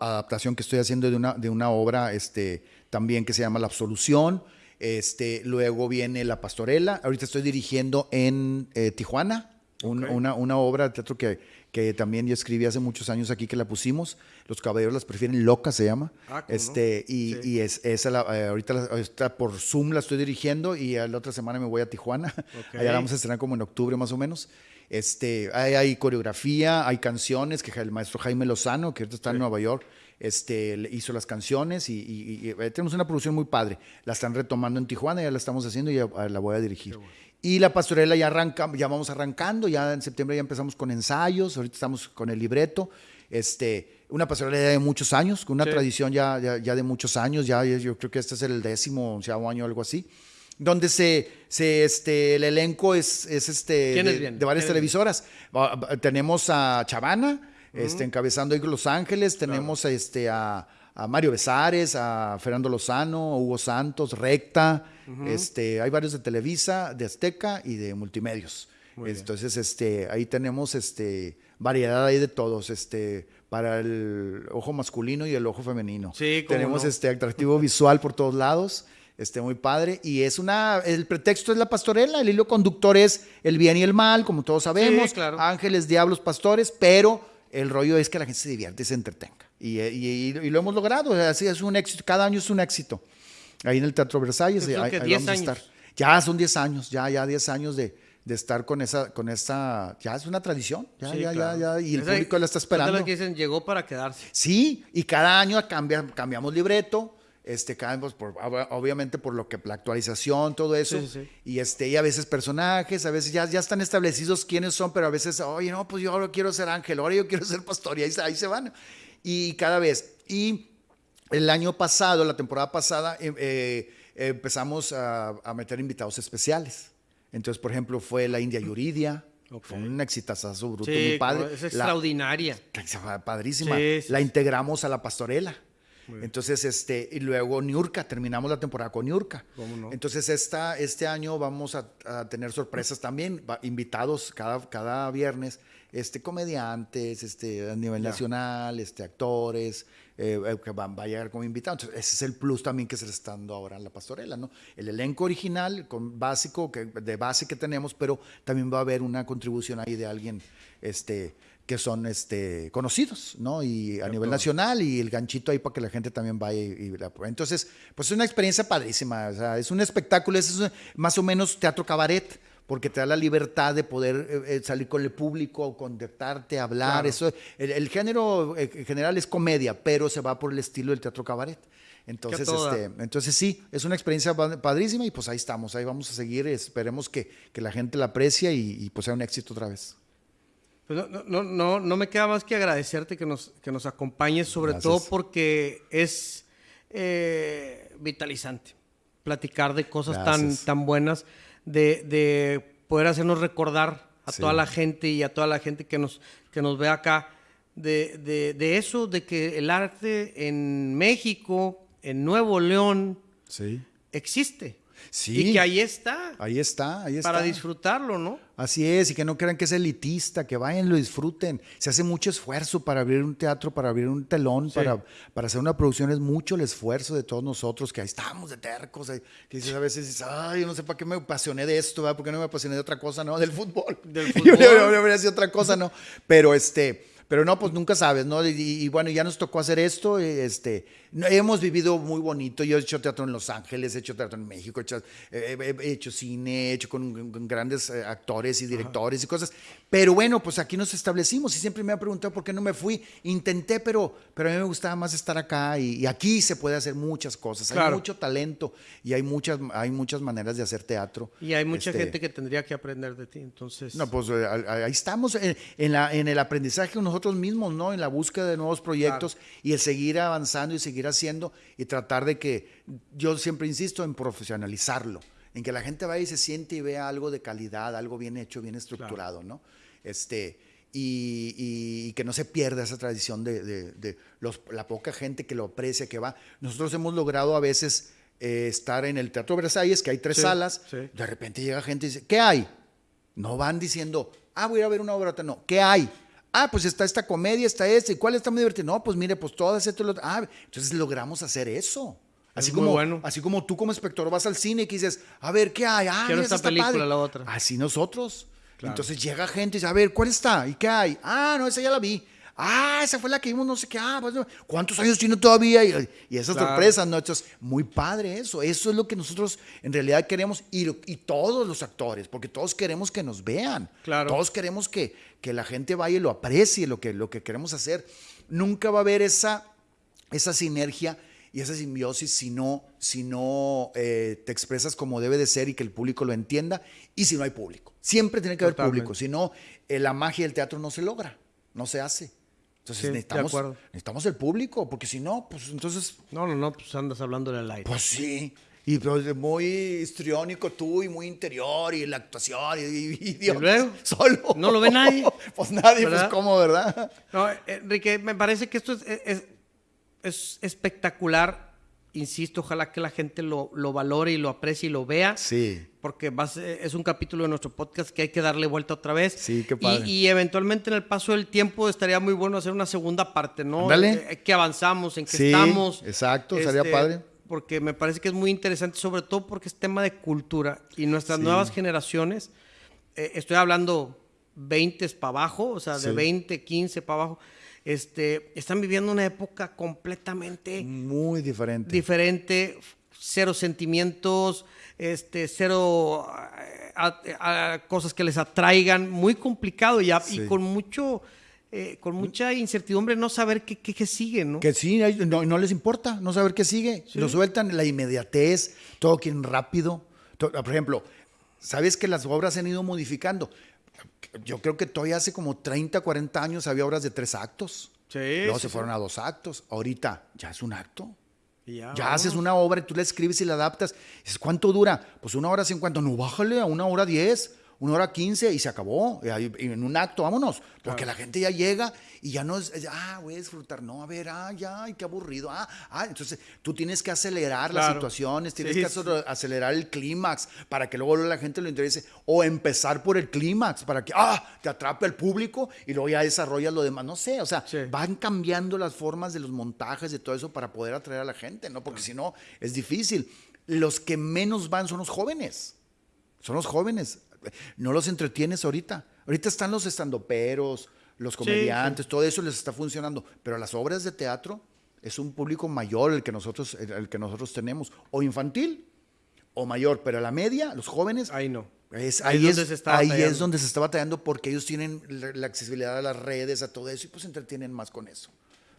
adaptación que estoy haciendo de una, de una obra este, también que se llama La Absolución. Este, luego viene La Pastorela. Ahorita estoy dirigiendo en Tijuana, una, una, obra de teatro que, que también yo escribí hace muchos años aquí que la pusimos. Los caballeros las prefieren loca se llama. Ah, este y, y, es esa la, eh, ahorita está por Zoom la estoy dirigiendo y la otra semana me voy a Tijuana. <laughs> Allá vamos a estrenar como en octubre más o menos. Este, hay, hay coreografía, hay canciones que el maestro Jaime Lozano, que ahorita está en Nueva York, este, hizo las canciones y, eh, tenemos una producción muy padre. La están retomando en Tijuana, ya la estamos haciendo y ya la voy a dirigir. Y la pastorela ya arranca, ya vamos arrancando, ya en septiembre ya empezamos con ensayos, ahorita estamos con el libreto. Este, una pastorela de muchos años, con una tradición ya, ya, de muchos años, ya yo creo que este es el décimo, onceavo año, algo así, donde se, se este, el elenco es, es este, de, varias televisoras. Tenemos a Chavana, este, encabezando ahí Los Ángeles, tenemos este, a, a Mario Besares, a Fernando Lozano, a Hugo Santos, Recta, este, hay varios de Televisa, de Azteca y de Multimedios. Entonces, este, ahí tenemos este, variedad ahí de todos, este, para el ojo masculino y el ojo femenino. Sí, tenemos este atractivo <laughs> visual por todos lados. Este, muy padre. Y es una, el pretexto es la pastorela, el hilo conductor es el bien y el mal, como todos sabemos. Ángeles, diablos, pastores, pero el rollo es que la gente se divierte y se entretenga. Y, y, lo hemos logrado, así es un éxito, cada año es un éxito ahí en el Teatro Versalles. Ahí, ahí vamos a estar. Ya son 10 años, ya, ya 10 años de, de estar con esa, con esa, ya es una tradición, ya, ya, ya, ya, y el público la está esperando. Es lo que dicen, llegó para quedarse. Sí, y cada año cambia, cambiamos libreto, este, cambiamos por, obviamente por lo que, la actualización, todo eso, y este, y a veces personajes, a veces ya, ya están establecidos quiénes son, pero a veces, oye, no, pues yo ahora quiero ser ángel, ahora yo quiero ser pastor, y ahí, ahí se van, y cada vez, y el año pasado, la temporada pasada, em, eh, empezamos a, meter invitados especiales. Entonces, por ejemplo, fue la India Yuridia. Fue un exitazo bruto, muy padre. Es extraordinaria. padrísima. La integramos a la pastorela. Entonces, este, y luego Niurka, terminamos la temporada con Niurka. Entonces, esta, este año vamos a, tener sorpresas también, invitados cada, cada viernes, este, comediantes, este, a nivel nacional, este, actores, eh, que van, va a llegar como invitado. Entonces, ese es el plus también que se le está dando ahora en la pastorela, ¿no? El elenco original, con básico, que, de base que tenemos, pero también va a haber una contribución ahí de alguien, este, que son este, conocidos, ¿no? Y a nivel nacional y el ganchito ahí para que la gente también vaya y, la Entonces, pues es una experiencia padrísima, o sea, es un espectáculo, es más o menos teatro cabaret, porque te da la libertad de poder eh, eh, salir con el público, contactarte, hablar. Eso, el, género eh, en general es comedia, pero se va por el estilo del teatro cabaret. Entonces, este, entonces sí, es una experiencia padrísima y pues ahí estamos, ahí vamos a seguir, esperemos que, que la gente la aprecie y, pues sea un éxito otra vez. Pues no, no, no, no, me queda más que agradecerte que nos, que nos acompañes, sobre todo porque es vitalizante platicar de cosas tan, tan buenas de, poder hacernos recordar a toda la gente y a toda la gente que nos, que nos ve acá de, eso, de que el arte en México, en Nuevo León, existe. Sí. Y que ahí está. Ahí está, ahí está. Para disfrutarlo, ¿no? Así es, y que no crean que es elitista, que vayan, lo disfruten. Se hace mucho esfuerzo para abrir un teatro, para abrir un telón, para, para hacer una producción. Es mucho el esfuerzo de todos nosotros, que ahí estamos de tercos. Que dices, a veces dices, ay, yo no sé para qué me apasioné de esto, ¿verdad? ¿por qué no me apasioné de otra cosa, no? Del fútbol. <laughs> Del <laughs> fútbol. yo, yo, yo, yo otra cosa, ¿no? Pero este pero no, pues nunca sabes, ¿no? Y, bueno, ya nos tocó hacer esto. Este, hemos vivido muy bonito. Yo he hecho teatro en Los Ángeles, he hecho teatro en México, he hecho, he hecho cine, he hecho con, grandes eh, actores y directores y cosas. Pero bueno, pues aquí nos establecimos y siempre me ha preguntado por qué no me fui. Intenté, pero, pero a mí me gustaba más estar acá y, aquí se puede hacer muchas cosas. Hay mucho talento y hay muchas, hay muchas maneras de hacer teatro. Y hay mucha este gente que tendría que aprender de ti, entonces. No, pues eh, ahí estamos en, la, en el aprendizaje nosotros nosotros mismos, ¿no? En la búsqueda de nuevos proyectos y el seguir avanzando y seguir haciendo y tratar de que, yo siempre insisto en profesionalizarlo, en que la gente vaya y se siente y vea algo de calidad, algo bien hecho, bien estructurado, ¿no? Este, y, que no se pierda esa tradición de, los, la poca gente que lo aprecia, que va. Nosotros hemos logrado a veces eh, estar en el Teatro Versalles, que hay tres salas, de repente llega gente y dice, ¿qué hay? No van diciendo, ah, voy a ir a ver una obra, no, ¿qué hay? Ah, pues está esta comedia, está esta, ¿y cuál está muy divertido? No, pues mire, pues todas estas, ah, entonces logramos hacer eso. Así como, bueno. así como tú como espectador vas al cine y dices, a ver, ¿qué hay? Ah, Quiero esta película, la otra. Así nosotros. Entonces llega gente y dice, a ver, ¿cuál está? ¿Y qué hay? Ah, no, esa ya la vi. Ah, esa fue la que vimos, no sé qué. Ah, pues, ¿cuántos años tiene todavía? Y, y esas sorpresas, ¿no? Entonces, muy padre eso. Eso es lo que nosotros en realidad queremos y, y todos los actores, porque todos queremos que nos vean. Claro. Todos queremos que, que la gente vaya y lo aprecie, lo que, lo que queremos hacer. Nunca va a haber esa, esa sinergia y esa simbiosis si no, si no eh, te expresas como debe de ser y que el público lo entienda y si no hay público. Siempre tiene que haber público, si no, eh, la magia del teatro no se logra, no se hace. Entonces Sí, necesitamos, necesitamos el público, porque si no, pues entonces, No, no, no, pues andas hablándole al aire. pues sí. Y pues, muy histriónico tú y muy interior y la actuación y, y- y Dios, luego? <laughs> solo. No lo ve nadie. <laughs> pues nadie, ¿Verdad? pues cómo, ¿verdad? No, Enrique, me parece que esto es, es- es espectacular. Insisto, ojalá que la gente lo, lo valore y lo aprecie y lo vea. Sí. Porque es un capítulo de nuestro podcast que hay que darle vuelta otra vez. Sí, qué Y- padre. Y, eventualmente en el paso del tiempo estaría muy bueno hacer una segunda parte, ¿no? Ándale. Eh, que avanzamos, en que Sí, estamos. exacto, estaría padre. Porque me parece que es muy interesante, sobre todo porque es tema de cultura. Y nuestras Sí. nuevas generaciones, eh, estoy hablando 20 para abajo, o sea, de Sí. 20, 15 para abajo, este, están viviendo una época completamente Muy diferente. diferente, cero sentimientos, este, cero a- a- cosas que les atraigan, muy complicado ya y Sí. con mucho, eh, con mucha incertidumbre no saber qué, qué, qué sigue, ¿no? Que sí, no, no les importa no saber qué sigue. Lo sueltan, la inmediatez, todo quieren rápido. Por ejemplo, ¿sabes que las obras se han ido modificando? Yo creo que todavía hace como 30, 40 años había obras de tres actos. Sí, Luego sí, se sí. fueron a dos actos. Ahorita ya es un acto. Y ya, haces una obra y tú la escribes y la adaptas. ¿cuánto dura? Pues una hora cincuenta. No, bájale a una hora diez, una hora quince y se acabó. En un acto, vámonos. Porque la gente ya llega y ya no es, ah, voy a disfrutar. No, a ver, ah, ya, ay, qué aburrido. Ah, ah, entonces tú tienes que acelerar las situaciones, tienes Sí, que acelerar- el clímax para que luego la gente lo interese. O empezar por el clímax para que, ah, te atrape el público y luego ya desarrollas lo demás. No sé, o sea, Sí. van cambiando las formas de los montajes, de todo eso para poder atraer a la gente, ¿no? Porque si no, es difícil. Los que menos van son los jóvenes. Son los jóvenes. No los entretienes ahorita. Ahorita están los estandoperos, los comediantes, todo eso les está funcionando. Pero las obras de teatro es un público mayor el que nosotros, el, el que nosotros tenemos. O infantil o mayor. Pero la media, los jóvenes, Ahí no. es- Ahí ahí, es donde se está ahí batallando. es donde se está batallando porque ellos tienen la, la accesibilidad a las redes, a todo eso, y pues se entretienen más con eso.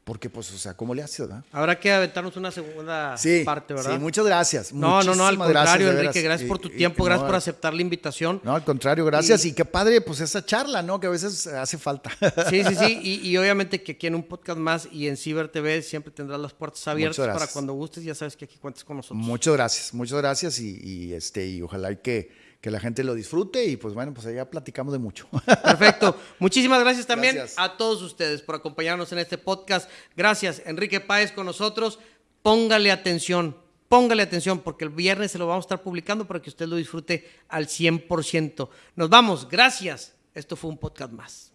Porque, pues, o sea, ¿cómo le haces, verdad? Habrá que aventarnos una segunda Sí, parte, ¿verdad? sí, muchas gracias. no, no, no, al gracias, contrario, Enrique, gracias por tu y- tiempo, y gracias no, por aceptar la invitación. No, al contrario, gracias. Y- Y, qué padre, pues, esa charla, ¿no? Que a veces hace falta. Sí, sí, sí. Y, <laughs> obviamente que aquí en un podcast más y en Ciber TV siempre tendrás las puertas abiertas para cuando gustes. Ya sabes que aquí cuentas con nosotros. muchas gracias, muchas gracias. Y, y, este, y ojalá y que, que la gente lo disfrute. Y pues bueno, pues allá platicamos de mucho. Perfecto. <laughs> Muchísimas gracias también Gracias. a todos ustedes por acompañarnos en este podcast. Gracias, Enrique Páez con nosotros. Póngale atención, póngale atención porque el viernes se lo vamos a estar publicando para que usted lo disfrute al 100%. Nos vamos, gracias. Esto fue un podcast más.